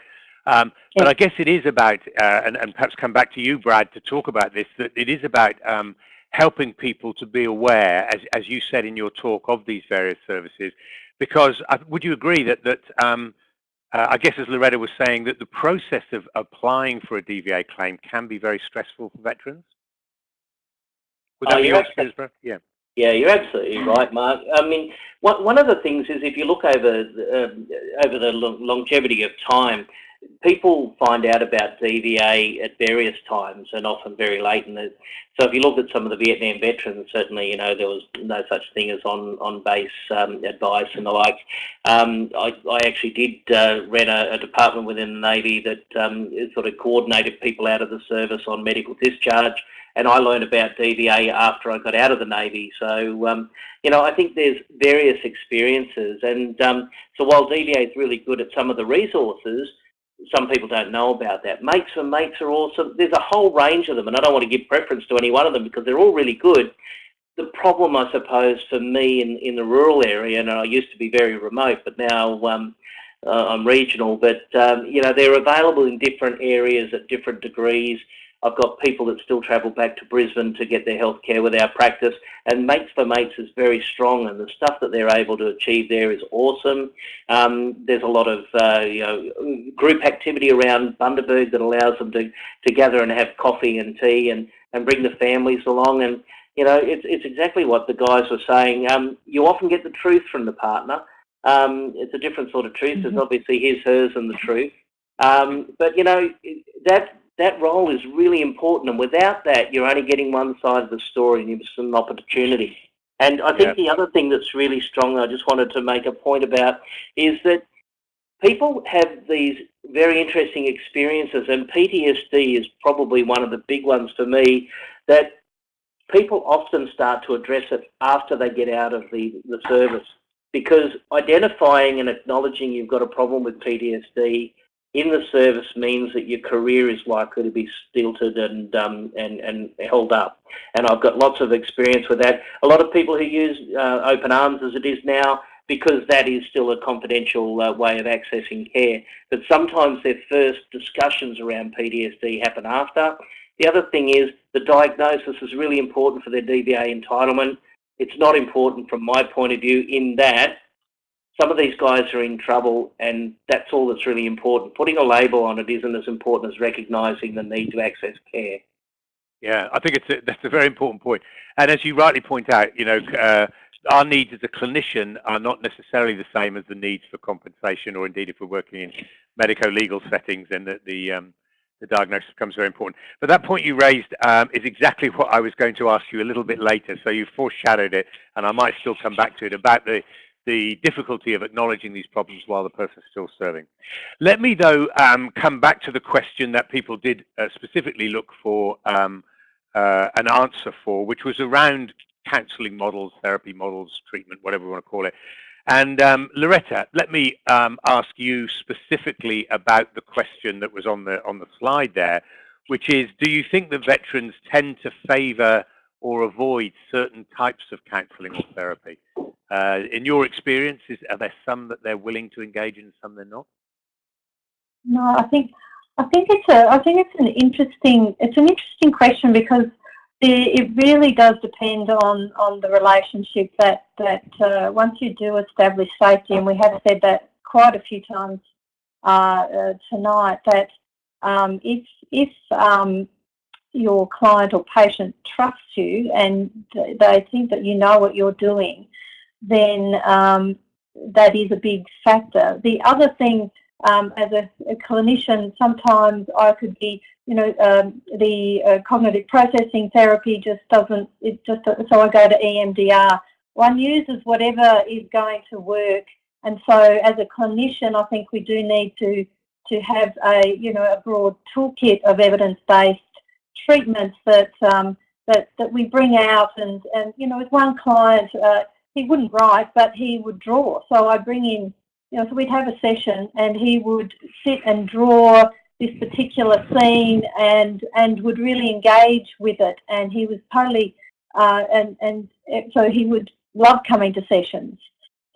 Um, but I guess it is about, uh, and, and, perhaps come back to you, Brad, to talk about this, that it is about um, helping people to be aware, as, as you said in your talk, of these various services. Because uh, would you agree that, that um, uh, I guess as Loretta was saying, that the process of applying for a DVA claim can be very stressful for veterans? Would that oh, be your Brad? Yeah. Yeah, you're absolutely right, Mark. I mean, one, one of the things is if you look over the, uh, over the longevity of time, people find out about DVA at various times and often very late. And so if you look at some of the Vietnam veterans, certainly, you know, there was no such thing as on, on base um, advice and the like. Um, I, I, actually did uh, run a, a, department within the Navy that um, sort of coordinated people out of the service on medical discharge. And I learned about DVA after I got out of the Navy. So, um, you know, I think there's various experiences. And um, so while DVA is really good at some of the resources, some people don't know about that. Mates for mates are awesome. There's a whole range of them, and I don't want to give preference to any one of them because they're all really good. The problem, I suppose, for me in, in the rural area, and I used to be very remote, but now um, uh, I'm regional, but, um, you know, they're available in different areas at different degrees. I've got people that still travel back to Brisbane to get their health care with our practice. And Mates for Mates is very strong, and the stuff that they're able to achieve there is awesome. Um, there's a lot of uh, you know group activity around Bundaberg that allows them to, to gather and have coffee and tea and, and bring the families along. And you know, it's, it's exactly what the guys were saying. Um, you often get the truth from the partner. Um, it's a different sort of truth. Mm -hmm. There's obviously his, hers, and the truth. Um, but you know that that role is really important. And without that, you're only getting one side of the story and you miss an opportunity. And I think the other thing that's really strong, I just wanted to make a point about, is that people have these very interesting experiences, and PTSD is probably one of the big ones for me, that people often start to address it after they get out of the, the service. Because identifying and acknowledging you've got a problem with PTSD in the service means that your career is likely to be stilted and um, and and held up. And I've got lots of experience with that. A lot of people who use uh, Open Arms as it is now because that is still a confidential uh, way of accessing care. But sometimes their first discussions around PTSD happen after. The other thing is the diagnosis is really important for their DVA entitlement. it's not important from my point of view in that some of these guys are in trouble and that's all that's really important. Putting a label on it isn't as important as recognising the need to access care. Yeah, I think it's a, that's a very important point. And as you rightly point out, you know, uh, our needs as a clinician are not necessarily the same as the needs for compensation or indeed if we're working in medico-legal settings and the, the, um, the, diagnosis becomes very important. But that point you raised um, is exactly what I was going to ask you a little bit later. So you foreshadowed it and I might still come back to it about the, the difficulty of acknowledging these problems while the person is still serving. Let me though um, come back to the question that people did uh, specifically look for um, uh, an answer for, which was around counselling models, therapy models, treatment, whatever we want to call it. And um, Loretta, let me um, ask you specifically about the question that was on the on the slide there, which is, do you think that veterans tend to favour or avoid certain types of counselling or therapy? Uh, in your experiences, are there some that they're willing to engage in, some they're not? No, I think I think it's a I think it's an interesting it's an interesting question because it really does depend on, on the relationship that, that uh, once you do establish safety, and we have said that quite a few times uh, uh, tonight, that um, if, if um, your client or patient trusts you and they think that you know what you're doing, then um, that is a big factor. The other thing um, as a, a, clinician, sometimes I could be, you know, um, the uh, cognitive processing therapy just doesn't, it just, so I go to EMDR. One uses whatever is going to work. And so as a clinician, I think we do need to, to have a, you know, a broad toolkit of evidence-based treatments that, um, that, that we bring out. And, and, you know, with one client, uh, he wouldn't write, but he would draw. So I bring in you know, so we'd have a session and he would sit and draw this particular scene and and would really engage with it and he was totally uh, and and so he would love coming to sessions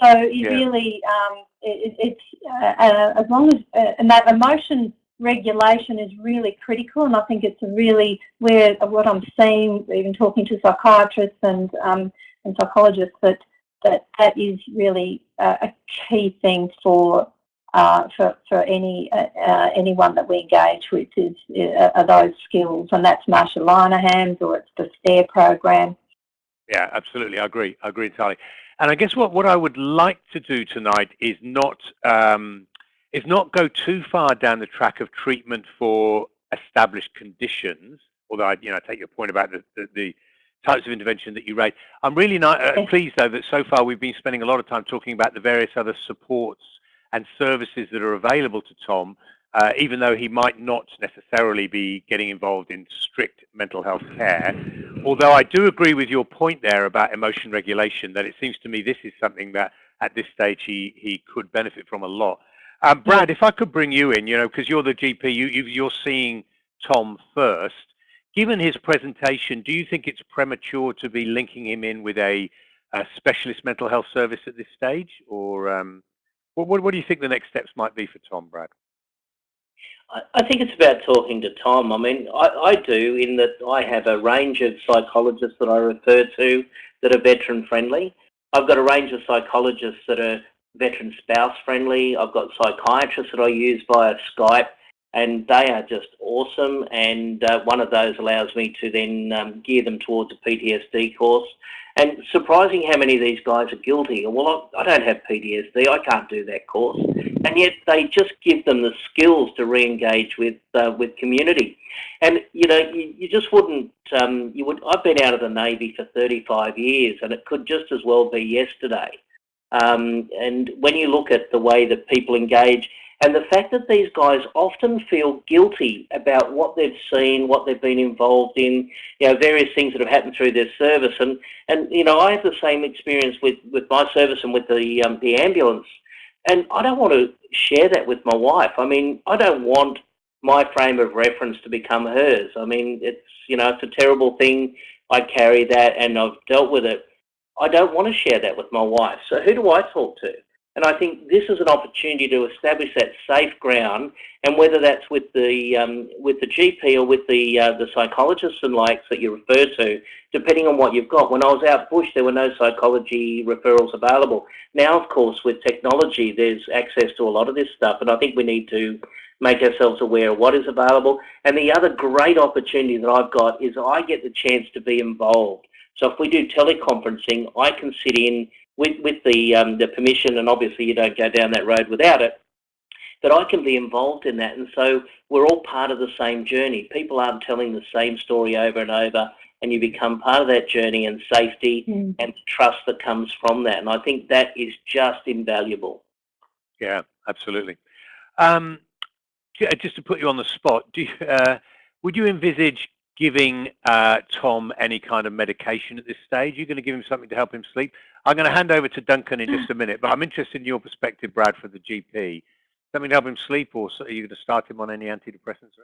so he yeah. really um, it, it's uh, uh, as long as uh, and that emotion regulation is really critical and I think it's really where what I'm seeing even talking to psychiatrists and um, and psychologists that that that is really a key thing for uh, for for any uh, uh, anyone that we engage with is uh, are those skills, and that's Marsha Linehan's or it's the STAIR program. Yeah, absolutely. I agree. I agree entirely. And I guess what what I would like to do tonight is not um, is not go too far down the track of treatment for established conditions. Although I you know I take your point about the, the, the types of intervention that you raised. I'm really not, uh, pleased, though, that so far we've been spending a lot of time talking about the various other supports and services that are available to Tom, uh, even though he might not necessarily be getting involved in strict mental health care. Although I do agree with your point there about emotion regulation, that it seems to me this is something that at this stage he, he could benefit from a lot. Um, Brad, if I could bring you in, you know, because you're the GP, you, you're seeing Tom first. Given his presentation, do you think it's premature to be linking him in with a, a specialist mental health service at this stage? Or um, what, what, what, do you think the next steps might be for Tom, Brad? I think it's about talking to Tom. I mean, I, I do in that I have a range of psychologists that I refer to that are veteran friendly. I've got a range of psychologists that are veteran spouse friendly. I've got psychiatrists that I use via Skype and they are just awesome. And uh, one of those allows me to then um, gear them towards a PTSD course. And surprising how many of these guys are guilty. Well, I, I don't have PTSD. I can't do that course. And yet they just give them the skills to re-engage with uh, with community. And you know, you, you just wouldn't. Um, you would. I've been out of the Navy for 35 years, and it could just as well be yesterday. Um, and when you look at the way that people engage, and the fact that these guys often feel guilty about what they've seen, what they've been involved in, you know, various things that have happened through their service. And, and you know, I have the same experience with, with my service and with the, um, the ambulance. And I don't want to share that with my wife. I mean, I don't want my frame of reference to become hers. I mean, it's, you know, it's a terrible thing. I carry that and I've dealt with it. I don't want to share that with my wife. So who do I talk to? And I think this is an opportunity to establish that safe ground, and whether that's with the um, with the GP or with the uh, the psychologists and likes that you refer to, depending on what you've got. When I was out bush, there were no psychology referrals available. Now, of course, with technology, there's access to a lot of this stuff, and I think we need to make ourselves aware of what is available. And the other great opportunity that I've got is I get the chance to be involved. So if we do teleconferencing, I can sit in with, with the, um, the permission, and obviously you don't go down that road without it, but I can be involved in that. And so we're all part of the same journey. People aren't telling the same story over and over, and you become part of that journey and safety mm. and trust that comes from that. And I think that is just invaluable. Yeah, absolutely. Um, just to put you on the spot, do you, uh, would you envisage giving uh, Tom any kind of medication at this stage? You're going to give him something to help him sleep? I'm going to hand over to Duncan in just a minute, but I'm interested in your perspective, Brad, for the GP. Something to help him sleep, or are you going to start him on any antidepressants?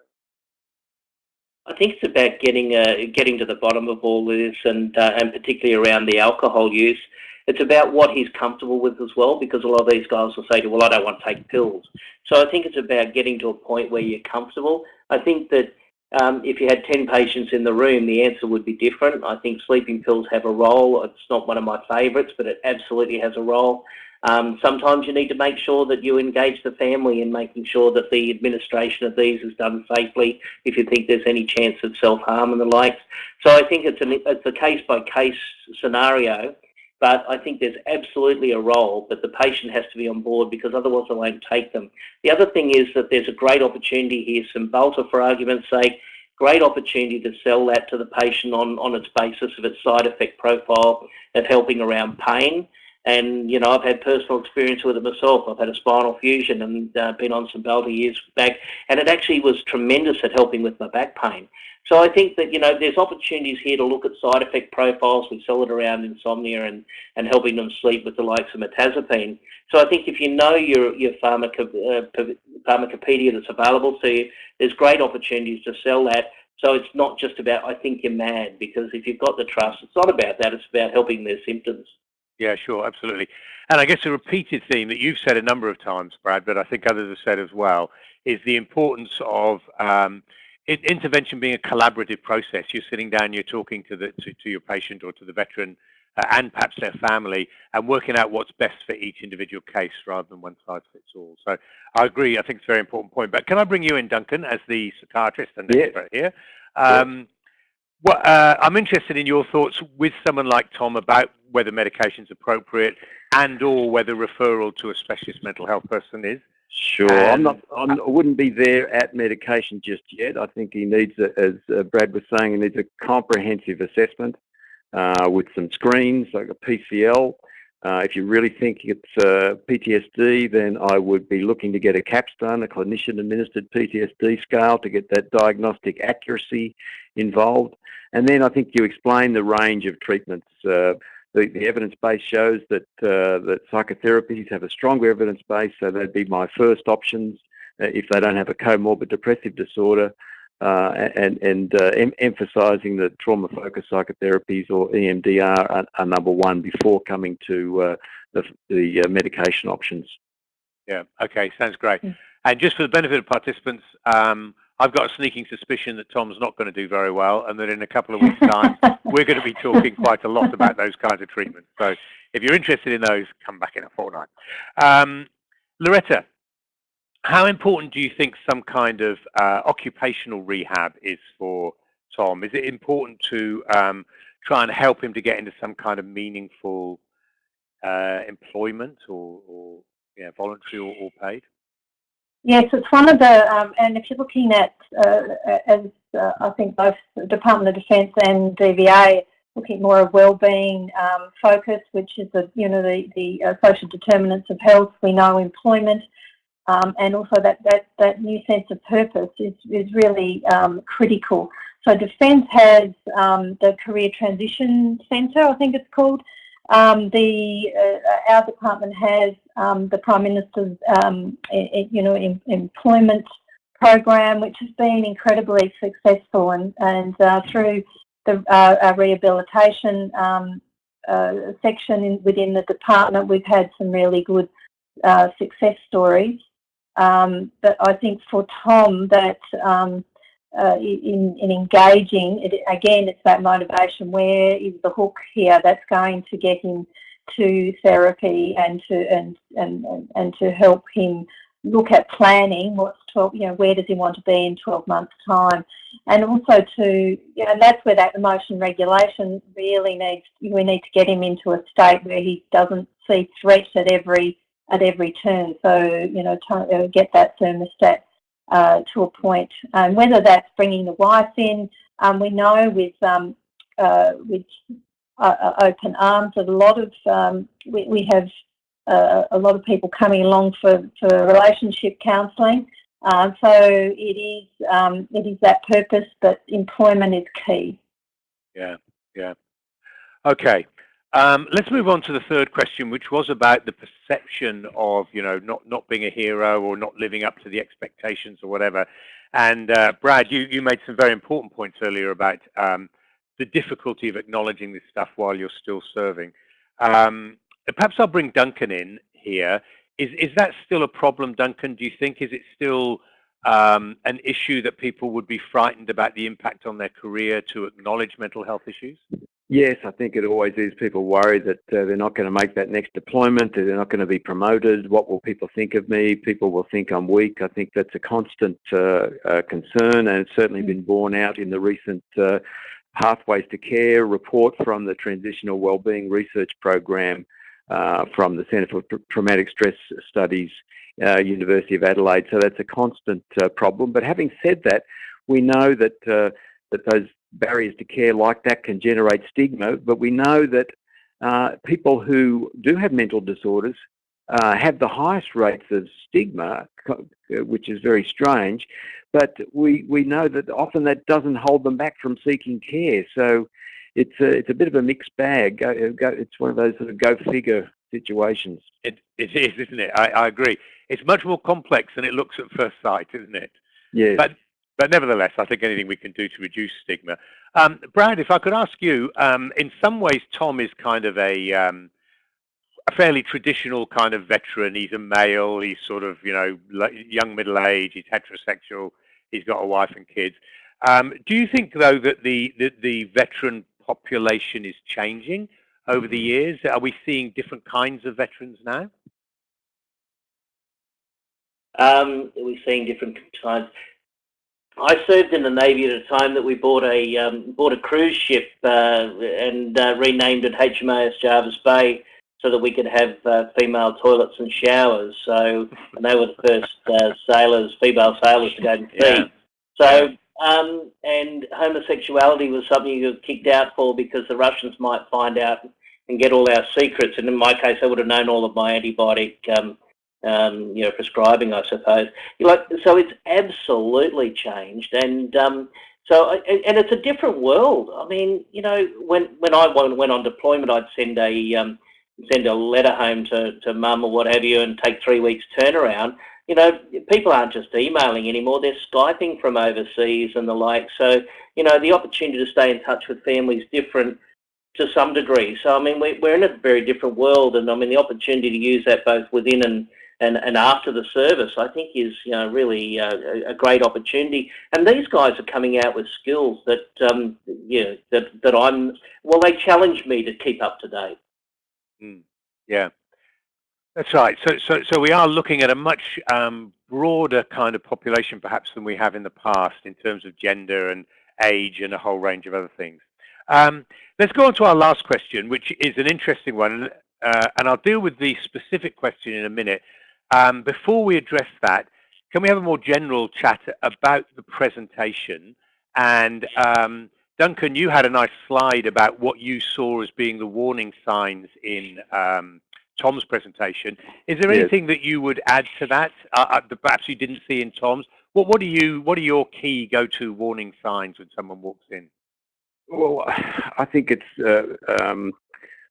I think it's about getting uh, getting to the bottom of all this, and uh, and particularly around the alcohol use. It's about what he's comfortable with as well, because a lot of these guys will say to, well, I don't want to take pills. So I think it's about getting to a point where you're comfortable. I think that um, if you had 10 patients in the room, the answer would be different. I think sleeping pills have a role. It's not one of my favourites, but it absolutely has a role. Um, sometimes you need to make sure that you engage the family in making sure that the administration of these is done safely if you think there's any chance of self-harm and the likes. So I think it's, an, it's a case-by-case -case scenario, but I think there's absolutely a role, but the patient has to be on board because otherwise they won't take them. The other thing is that there's a great opportunity here, Cymbalta for argument's sake, great opportunity to sell that to the patient on, on its basis of its side effect profile of helping around pain. And, you know, I've had personal experience with it myself. I've had a spinal fusion and uh, been on some Cymbalta years back, and it actually was tremendous at helping with my back pain. So I think that, you know, there's opportunities here to look at side effect profiles. We sell it around insomnia and, and helping them sleep with the likes of mirtazapine. So I think if you know your, your pharmaco, uh, pharmacopedia that's available to you, there's great opportunities to sell that. So it's not just about, I think you're mad, because if you've got the trust, it's not about that. It's about helping their symptoms. Yeah, sure, absolutely. And I guess a repeated theme that you've said a number of times, Brad, but I think others have said as well, is the importance of um, intervention being a collaborative process. You're sitting down, you're talking to the to, to your patient or to the veteran uh, and perhaps their family and working out what's best for each individual case rather than one size fits all. So I agree. I think it's a very important point. But can I bring you in, Duncan, as the psychiatrist and expert here? Um, well, uh, I'm interested in your thoughts with someone like Tom about whether medication is appropriate and or whether referral to a specialist mental health person is. Sure, I'm not. I'm, I wouldn't be there at medication just yet. I think he needs, a, as uh, Brad was saying, he needs a comprehensive assessment uh, with some screens like a PCL. Uh, if you really think it's uh, PTSD, then I would be looking to get a capstone, a clinician-administered PTSD scale, to get that diagnostic accuracy involved. And then I think you explain the range of treatments. Uh, the, the evidence base shows that uh, that psychotherapies have a stronger evidence base, so that'd be my first options uh, if they don't have a comorbid depressive disorder, uh, and and uh, em emphasising that trauma focused psychotherapies or EMDR are, are, number one before coming to uh, the, the uh, medication options. Yeah. Okay. Sounds great. Mm. And just for the benefit of participants. Um, I've got a sneaking suspicion that Tom's not going to do very well and that in a couple of weeks' time, we're going to be talking quite a lot about those kinds of treatments. So if you're interested in those, come back in a fortnight. Um, Loretta, how important do you think some kind of uh, occupational rehab is for Tom? Is it important to um, try and help him to get into some kind of meaningful uh, employment or, or yeah, voluntary or, or paid? Yes, it's one of the, um, and if you're looking at, uh, as uh, I think both the Department of Defence and DVA looking more of well-being um, focus, which is the, you know, the, the uh, social determinants of health, we know employment, um, and also that, that, that new sense of purpose is, is really um, critical. So Defence has um, the Career Transition Centre, I think it's called, um, the uh, our department has um, the Prime Minister's um, you know em employment program, which has been incredibly successful, and and uh, through the uh, rehabilitation uh, section in, within the department, we've had some really good uh, success stories. Um, but I think for Tom, that um, uh, in, in engaging, it, again, it's that motivation. Where is the hook here that's going to get him to therapy and to and and and to help him look at planning what's 12 you know where does he want to be in 12 months time and also to you know that's where that emotion regulation really needs we need to get him into a state where he doesn't see threats at every at every turn so you know to, uh, get that thermostat uh, to a point. and whether that's bringing the wife in um, we know with um, uh, with uh, uh, open arms that a lot of um, we, we have uh, a lot of people coming along for, for relationship counselling. Uh, so it is um, it is that purpose, but employment is key. Yeah, yeah. Okay. Um, let's move on to the third question, which was about the perception of, you know, not, not being a hero or not living up to the expectations or whatever. And uh, Brad, you, you made some very important points earlier about um, the difficulty of acknowledging this stuff while you're still serving. Um, perhaps I'll bring Duncan in here. Is, is that still a problem, Duncan? Do you think, is it still um, an issue that people would be frightened about the impact on their career to acknowledge mental health issues? Yes, I think it always is. People worry that uh, they're not going to make that next deployment, that they're not going to be promoted. What will people think of me? People will think I'm weak. I think that's a constant uh, uh, concern, and it's certainly been borne out in the recent uh, Pathways to Care report from the Transition and Wellbeing Research Program uh, from the Centre for Traumatic Stress Studies, uh, University of Adelaide. So that's a constant uh, problem. But having said that, we know that uh, that those barriers to care like that can generate stigma. But we know that uh, people who do have mental disorders uh, have the highest rates of stigma, which is very strange. But we, we know that often that doesn't hold them back from seeking care. So it's a, it's a bit of a mixed bag. It's one of those sort of go figure situations. It, it is, isn't it? I, I agree. It's much more complex than it looks at first sight, isn't it? Yeah. But but nevertheless, I think anything we can do to reduce stigma. Um, Brad, if I could ask you, um, in some ways, Tom is kind of a um, a fairly traditional kind of veteran. He's a male. He's sort of you know young middle age. He's heterosexual. He's got a wife and kids. Um, do you think though that the, the the veteran population is changing over the years? Are we seeing different kinds of veterans now? Um, we're seeing different kinds. I served in the Navy at a time that we bought a um, bought a cruise ship uh, and uh, renamed it HMAS Jervis Bay so that we could have uh, female toilets and showers. So and they were the first uh, sailors, female sailors to go to sea. Yeah. So um, and homosexuality was something you were kicked out for because the Russians might find out and get all our secrets. And in my case, they would have known all of my antibiotic, um, um, you know, prescribing, I suppose. Like, so it's absolutely changed. And um, so, and it's a different world. I mean, you know, when when I went on deployment, I'd send a um, send a letter home to to mum or what have you, and take three weeks turnaround you know, people aren't just emailing anymore, they're Skyping from overseas and the like. So, you know, the opportunity to stay in touch with family is different to some degree. So, I mean, we're in a very different world and I mean, the opportunity to use that both within and, and, and after the service, I think is, you know, really uh, a great opportunity. And these guys are coming out with skills that, um, yeah, that, that I'm, well, they challenge me to keep up to date. Mm. Yeah. That's right. So, so, so we are looking at a much um, broader kind of population, perhaps, than we have in the past in terms of gender and age and a whole range of other things. Um, let's go on to our last question, which is an interesting one, uh, and I'll deal with the specific question in a minute. Um, before we address that, can we have a more general chat about the presentation? And um, Duncan, you had a nice slide about what you saw as being the warning signs in um, Tom's presentation. Is there anything that you would add to that uh, uh, that perhaps you didn't see in Tom's? What what are you what are your key go-to warning signs when someone walks in? Well, I think it's uh, um,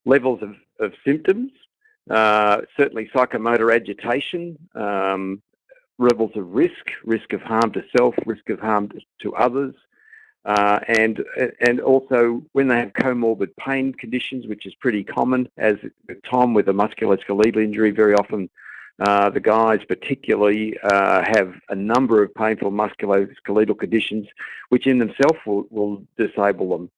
levels of, of symptoms, uh, certainly psychomotor agitation, um, levels of risk, risk of harm to self, risk of harm to others, uh, and and also when they have comorbid pain conditions, which is pretty common, as Tom with a musculoskeletal injury, very often Uh, the guys particularly uh, have a number of painful musculoskeletal conditions which in themselves will, will disable them.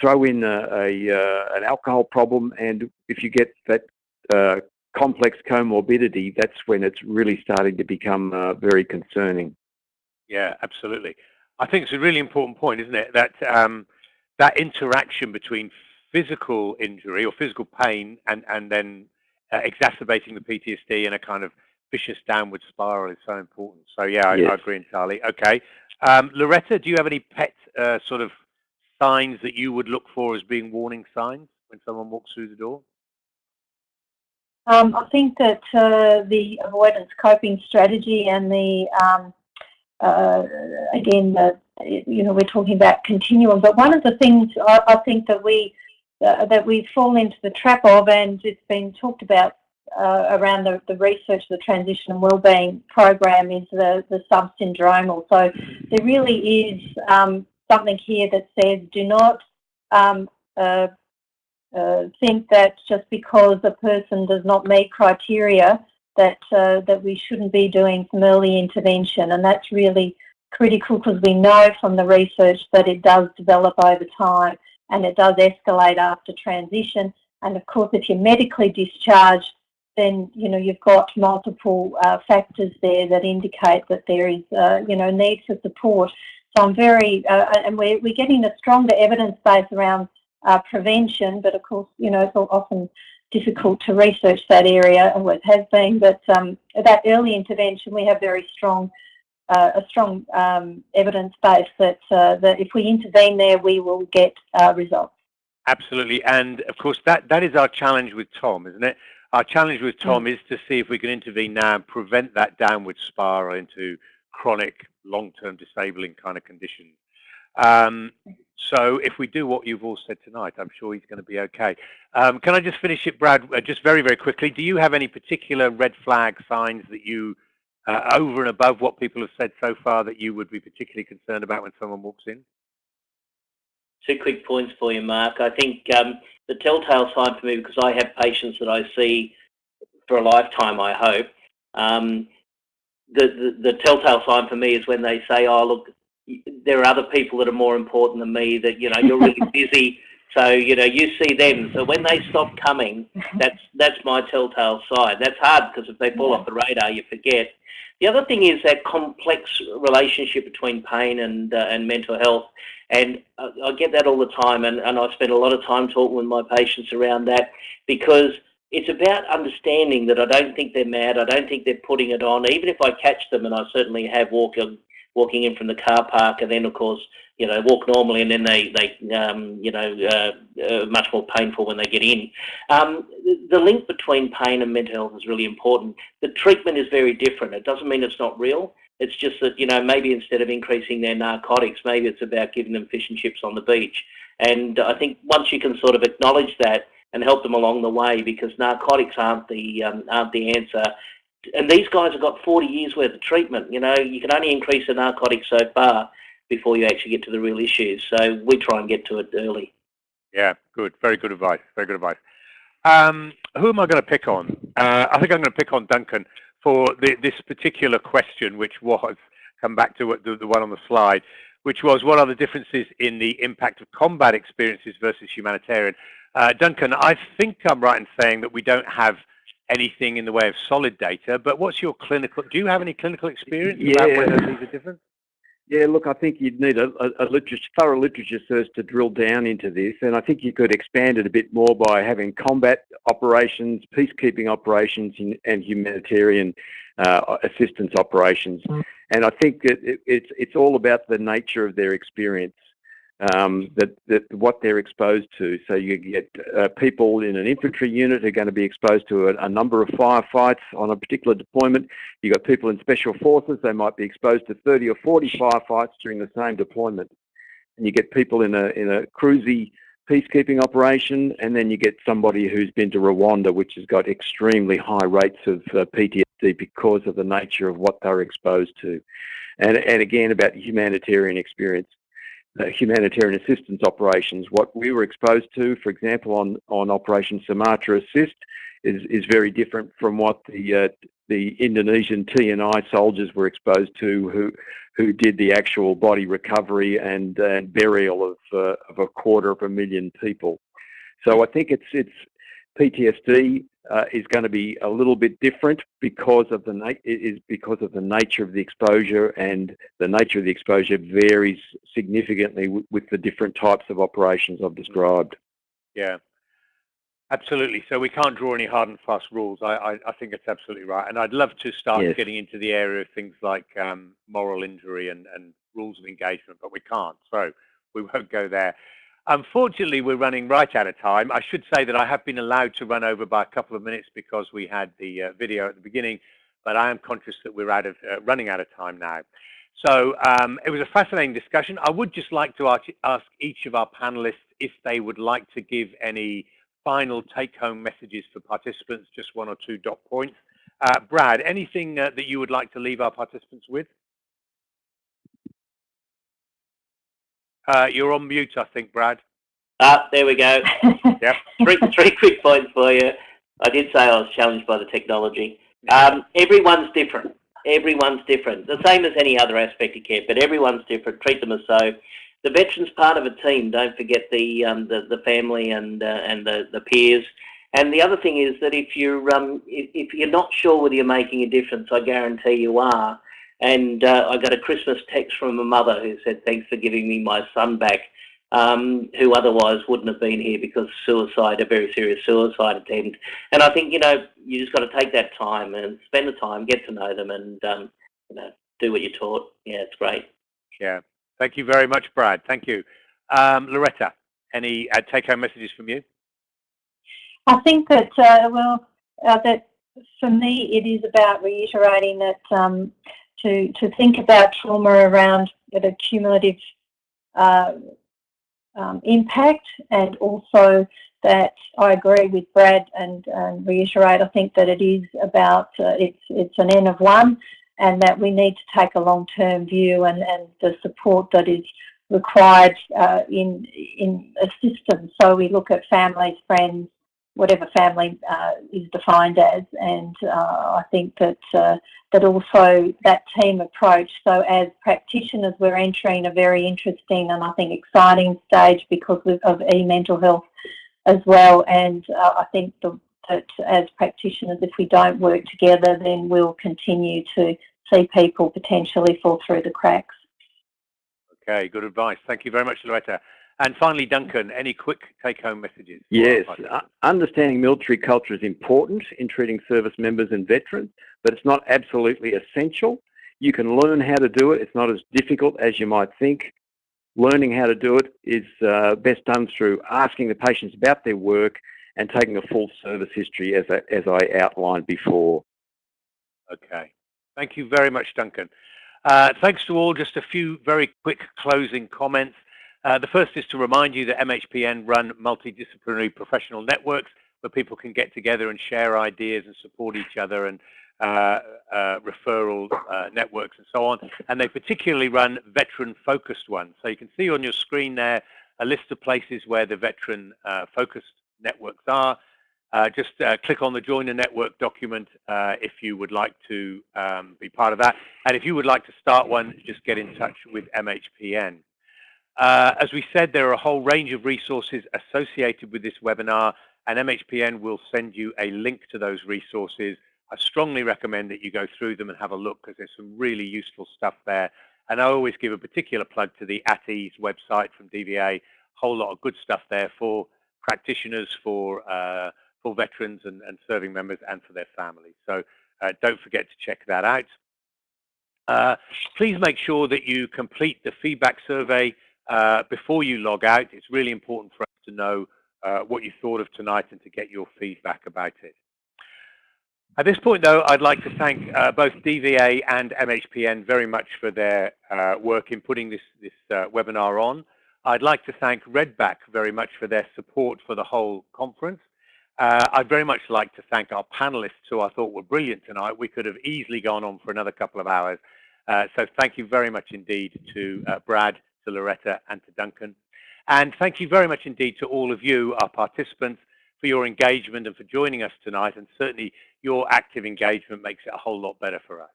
Throw in a, a uh, an alcohol problem and if you get that uh, complex comorbidity, that's when it's really starting to become uh, very concerning. Yeah, absolutely. I think it's a really important point, isn't it? That um, that interaction between physical injury or physical pain and, and then uh, exacerbating the PTSD in a kind of vicious downward spiral is so important. So yeah, I, yes. I agree entirely. Okay. Um, Loretta, do you have any pet uh, sort of signs that you would look for as being warning signs when someone walks through the door? Um, I think that uh, the avoidance coping strategy and the um, uh, again, the, you know, we're talking about continuum. But one of the things I, I think that we uh, that we fall into the trap of, and it's been talked about uh, around the, the research, the transition and wellbeing program, is the the sub-syndromal. So there really is um, something here that says do not um, uh, think that just because a person does not meet criteria that uh, that we shouldn't be doing some early intervention, and that's really critical because we know from the research that it does develop over time and it does escalate after transition. And of course, if you're medically discharged, then you know you've got multiple uh, factors there that indicate that there is uh, you know need for support. So I'm very uh, and we're we're getting a stronger evidence base around uh, prevention, but of course you know it's often difficult to research that area, and it has been. But um, that early intervention, we have very strong, uh, a strong um, evidence base that uh, that if we intervene there, we will get uh, results. Absolutely, and of course that that is our challenge with Tom, isn't it? Our challenge with Tom mm. is to see if we can intervene now and prevent that downward spiral into chronic, long-term disabling kind of conditions. Um, so if we do what you've all said tonight, I'm sure he's going to be okay. Um, can I just finish it, Brad, uh, just very, very quickly? Do you have any particular red flag signs that you, uh, over and above what people have said so far, that you would be particularly concerned about when someone walks in? Two quick points for you, Mark. I think um, the telltale sign for me, because I have patients that I see for a lifetime, I hope, um, the, the, the telltale sign for me is when they say, oh, look, there are other people that are more important than me that, you know, you're really busy. So, you know, you see them. So when they stop coming, that's that's my telltale sign. That's hard because if they fall yeah. off the radar, you forget. The other thing is that complex relationship between pain and uh, and mental health. And I, I get that all the time. And, and I spend a lot of time talking with my patients around that because it's about understanding that I don't think they're mad. I don't think they're putting it on. Even if I catch them, and I certainly have walked walking in from the car park, and then of course you know walk normally, and then they they um, you know uh, uh, much more painful when they get in. Um, the, link between pain and mental health is really important. The treatment is very different. It doesn't mean it's not real. It's just that you know maybe instead of increasing their narcotics, maybe it's about giving them fish and chips on the beach. And I think once you can sort of acknowledge that and help them along the way, because narcotics aren't the um, aren't the answer and these guys have got 40 years worth of treatment. You know, you can only increase the narcotics so far before you actually get to the real issues. So we try and get to it early. Yeah, good. Very good advice. Very good advice. Um, who am I going to pick on? Uh, I think I'm going to pick on Duncan for the, this particular question, which was, come back to the, the one on the slide, which was what are the differences in the impact of combat experiences versus humanitarian? Uh, Duncan, I think I'm right in saying that we don't have anything in the way of solid data, but what's your clinical, do you have any clinical experience yeah. about whether these are different? Yeah, look, I think you'd need a, a, a literature, thorough literature search to drill down into this, and I think you could expand it a bit more by having combat operations, peacekeeping operations, and humanitarian uh, assistance operations. Mm. And I think that it, it's it's all about the nature of their experience um, that, that what they're exposed to. So you get uh, people in an infantry unit are going to be exposed to a, a, number of firefights on a particular deployment. You've got people in special forces, they might be exposed to 30 or 40 firefights during the same deployment. And you get people in a, in a cruisy peacekeeping operation, and then you get somebody who's been to Rwanda, which has got extremely high rates of uh, PTSD because of the nature of what they're exposed to. And, and again, about humanitarian experience uh, humanitarian assistance operations. What we were exposed to, for example, on, on Operation Sumatra Assist, is, is very different from what the uh, the Indonesian TNI soldiers were exposed to, who who did the actual body recovery and, and burial of uh, of a quarter of a million people. So I think it's it's PTSD uh, is going to be a little bit different because of the is because of the nature of the exposure, and the nature of the exposure varies significantly with the different types of operations I've described. Yeah, absolutely. So we can't draw any hard and fast rules. I, I, I think it's absolutely right, and I'd love to start yes. getting into the area of things like um, moral injury and, and rules of engagement, but we can't. So we won't go there. Unfortunately, we're running right out of time. I should say that I have been allowed to run over by a couple of minutes because we had the uh, video at the beginning, but I am conscious that we're out of uh, running out of time now. So um, it was a fascinating discussion. I would just like to ask each of our panelists if they would like to give any final take-home messages for participants, just one or two dot points. Uh, Brad, anything uh, that you would like to leave our participants with? Uh, you're on mute, I think, Brad. Ah, there we go. yep. Three, three quick points for you. I did say I was challenged by the technology. Um, everyone's different. Everyone's different. The same as any other aspect of care, but everyone's different. Treat them as so. The veterans part of a team. Don't forget the um, the, the family and uh, and the the peers. And the other thing is that if you're um, if, if you're not sure whether you're making a difference, I guarantee you are. And uh, I got a Christmas text from a mother who said, thanks for giving me my son back, um, who otherwise wouldn't have been here because suicide, a very serious suicide attempt. And I think, you know, you just got to take that time and spend the time, get to know them and, um, you know, do what you're taught. Yeah, it's great. Yeah. Thank you very much, Brad. Thank you. Um, Loretta, any uh, take-home messages from you? I think that, uh, well, uh, that for me, it is about reiterating that um, to, to think about trauma around the cumulative uh, um, impact and also that I agree with Brad and, and, reiterate, I think that it is about, uh, it's, it's an N of one and that we need to take a long-term view and, and the support that is required uh, in, in a system. So we look at families, friends, whatever family uh, is defined as. And uh, I think that uh, that also that team approach. So as practitioners, we're entering a very interesting and I think exciting stage because of e-mental health as well. And uh, I think the, that as practitioners, if we don't work together, then we'll continue to see people potentially fall through the cracks. Okay, good advice. Thank you very much, Loretta. And finally, Duncan, any quick take-home messages? Yes, uh, understanding military culture is important in treating service members and veterans, but it's not absolutely essential. You can learn how to do it. It's not as difficult as you might think. Learning how to do it is uh, best done through asking the patients about their work and taking a full service history as I, as I outlined before. Okay. Thank you very much, Duncan. Uh, thanks to all. Just a few very quick closing comments. Uh, the first is to remind you that MHPN run multidisciplinary professional networks where people can get together and share ideas and support each other and uh, uh, referral uh, networks and so on. And they particularly run veteran-focused ones. So you can see on your screen there a list of places where the veteran-focused uh, networks are. Uh, just click on the Join a Network document if you would like to um, be part of that. And if you would like to start one, just get in touch with MHPN. Uh, as we said, there are a whole range of resources associated with this webinar, and MHPN will send you a link to those resources. I strongly recommend that you go through them and have a look because there's some really useful stuff there. And I always give a particular plug to the At Ease website from DVA. A whole lot of good stuff there for practitioners, for uh, for veterans and, and, serving members, and for their families. So uh, don't forget to check that out. Uh, please make sure that you complete the feedback survey uh, before you log out, it's really important for us to know uh, what you thought of tonight and to get your feedback about it. At this point, though, I'd like to thank uh, both DVA and MHPN very much for their uh, work in putting this, this uh, webinar on. I'd like to thank Redback very much for their support for the whole conference. Uh, I'd very much like to thank our panelists who I thought were brilliant tonight. We could have easily gone on for another couple of hours. so thank you very much indeed to Brad, to Loretta and to Duncan. And thank you very much indeed to all of you, our participants, for for your engagement and for joining us tonight. And certainly your active engagement makes it a whole lot better for us.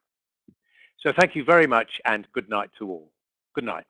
So thank you very much and good night to all. Good night.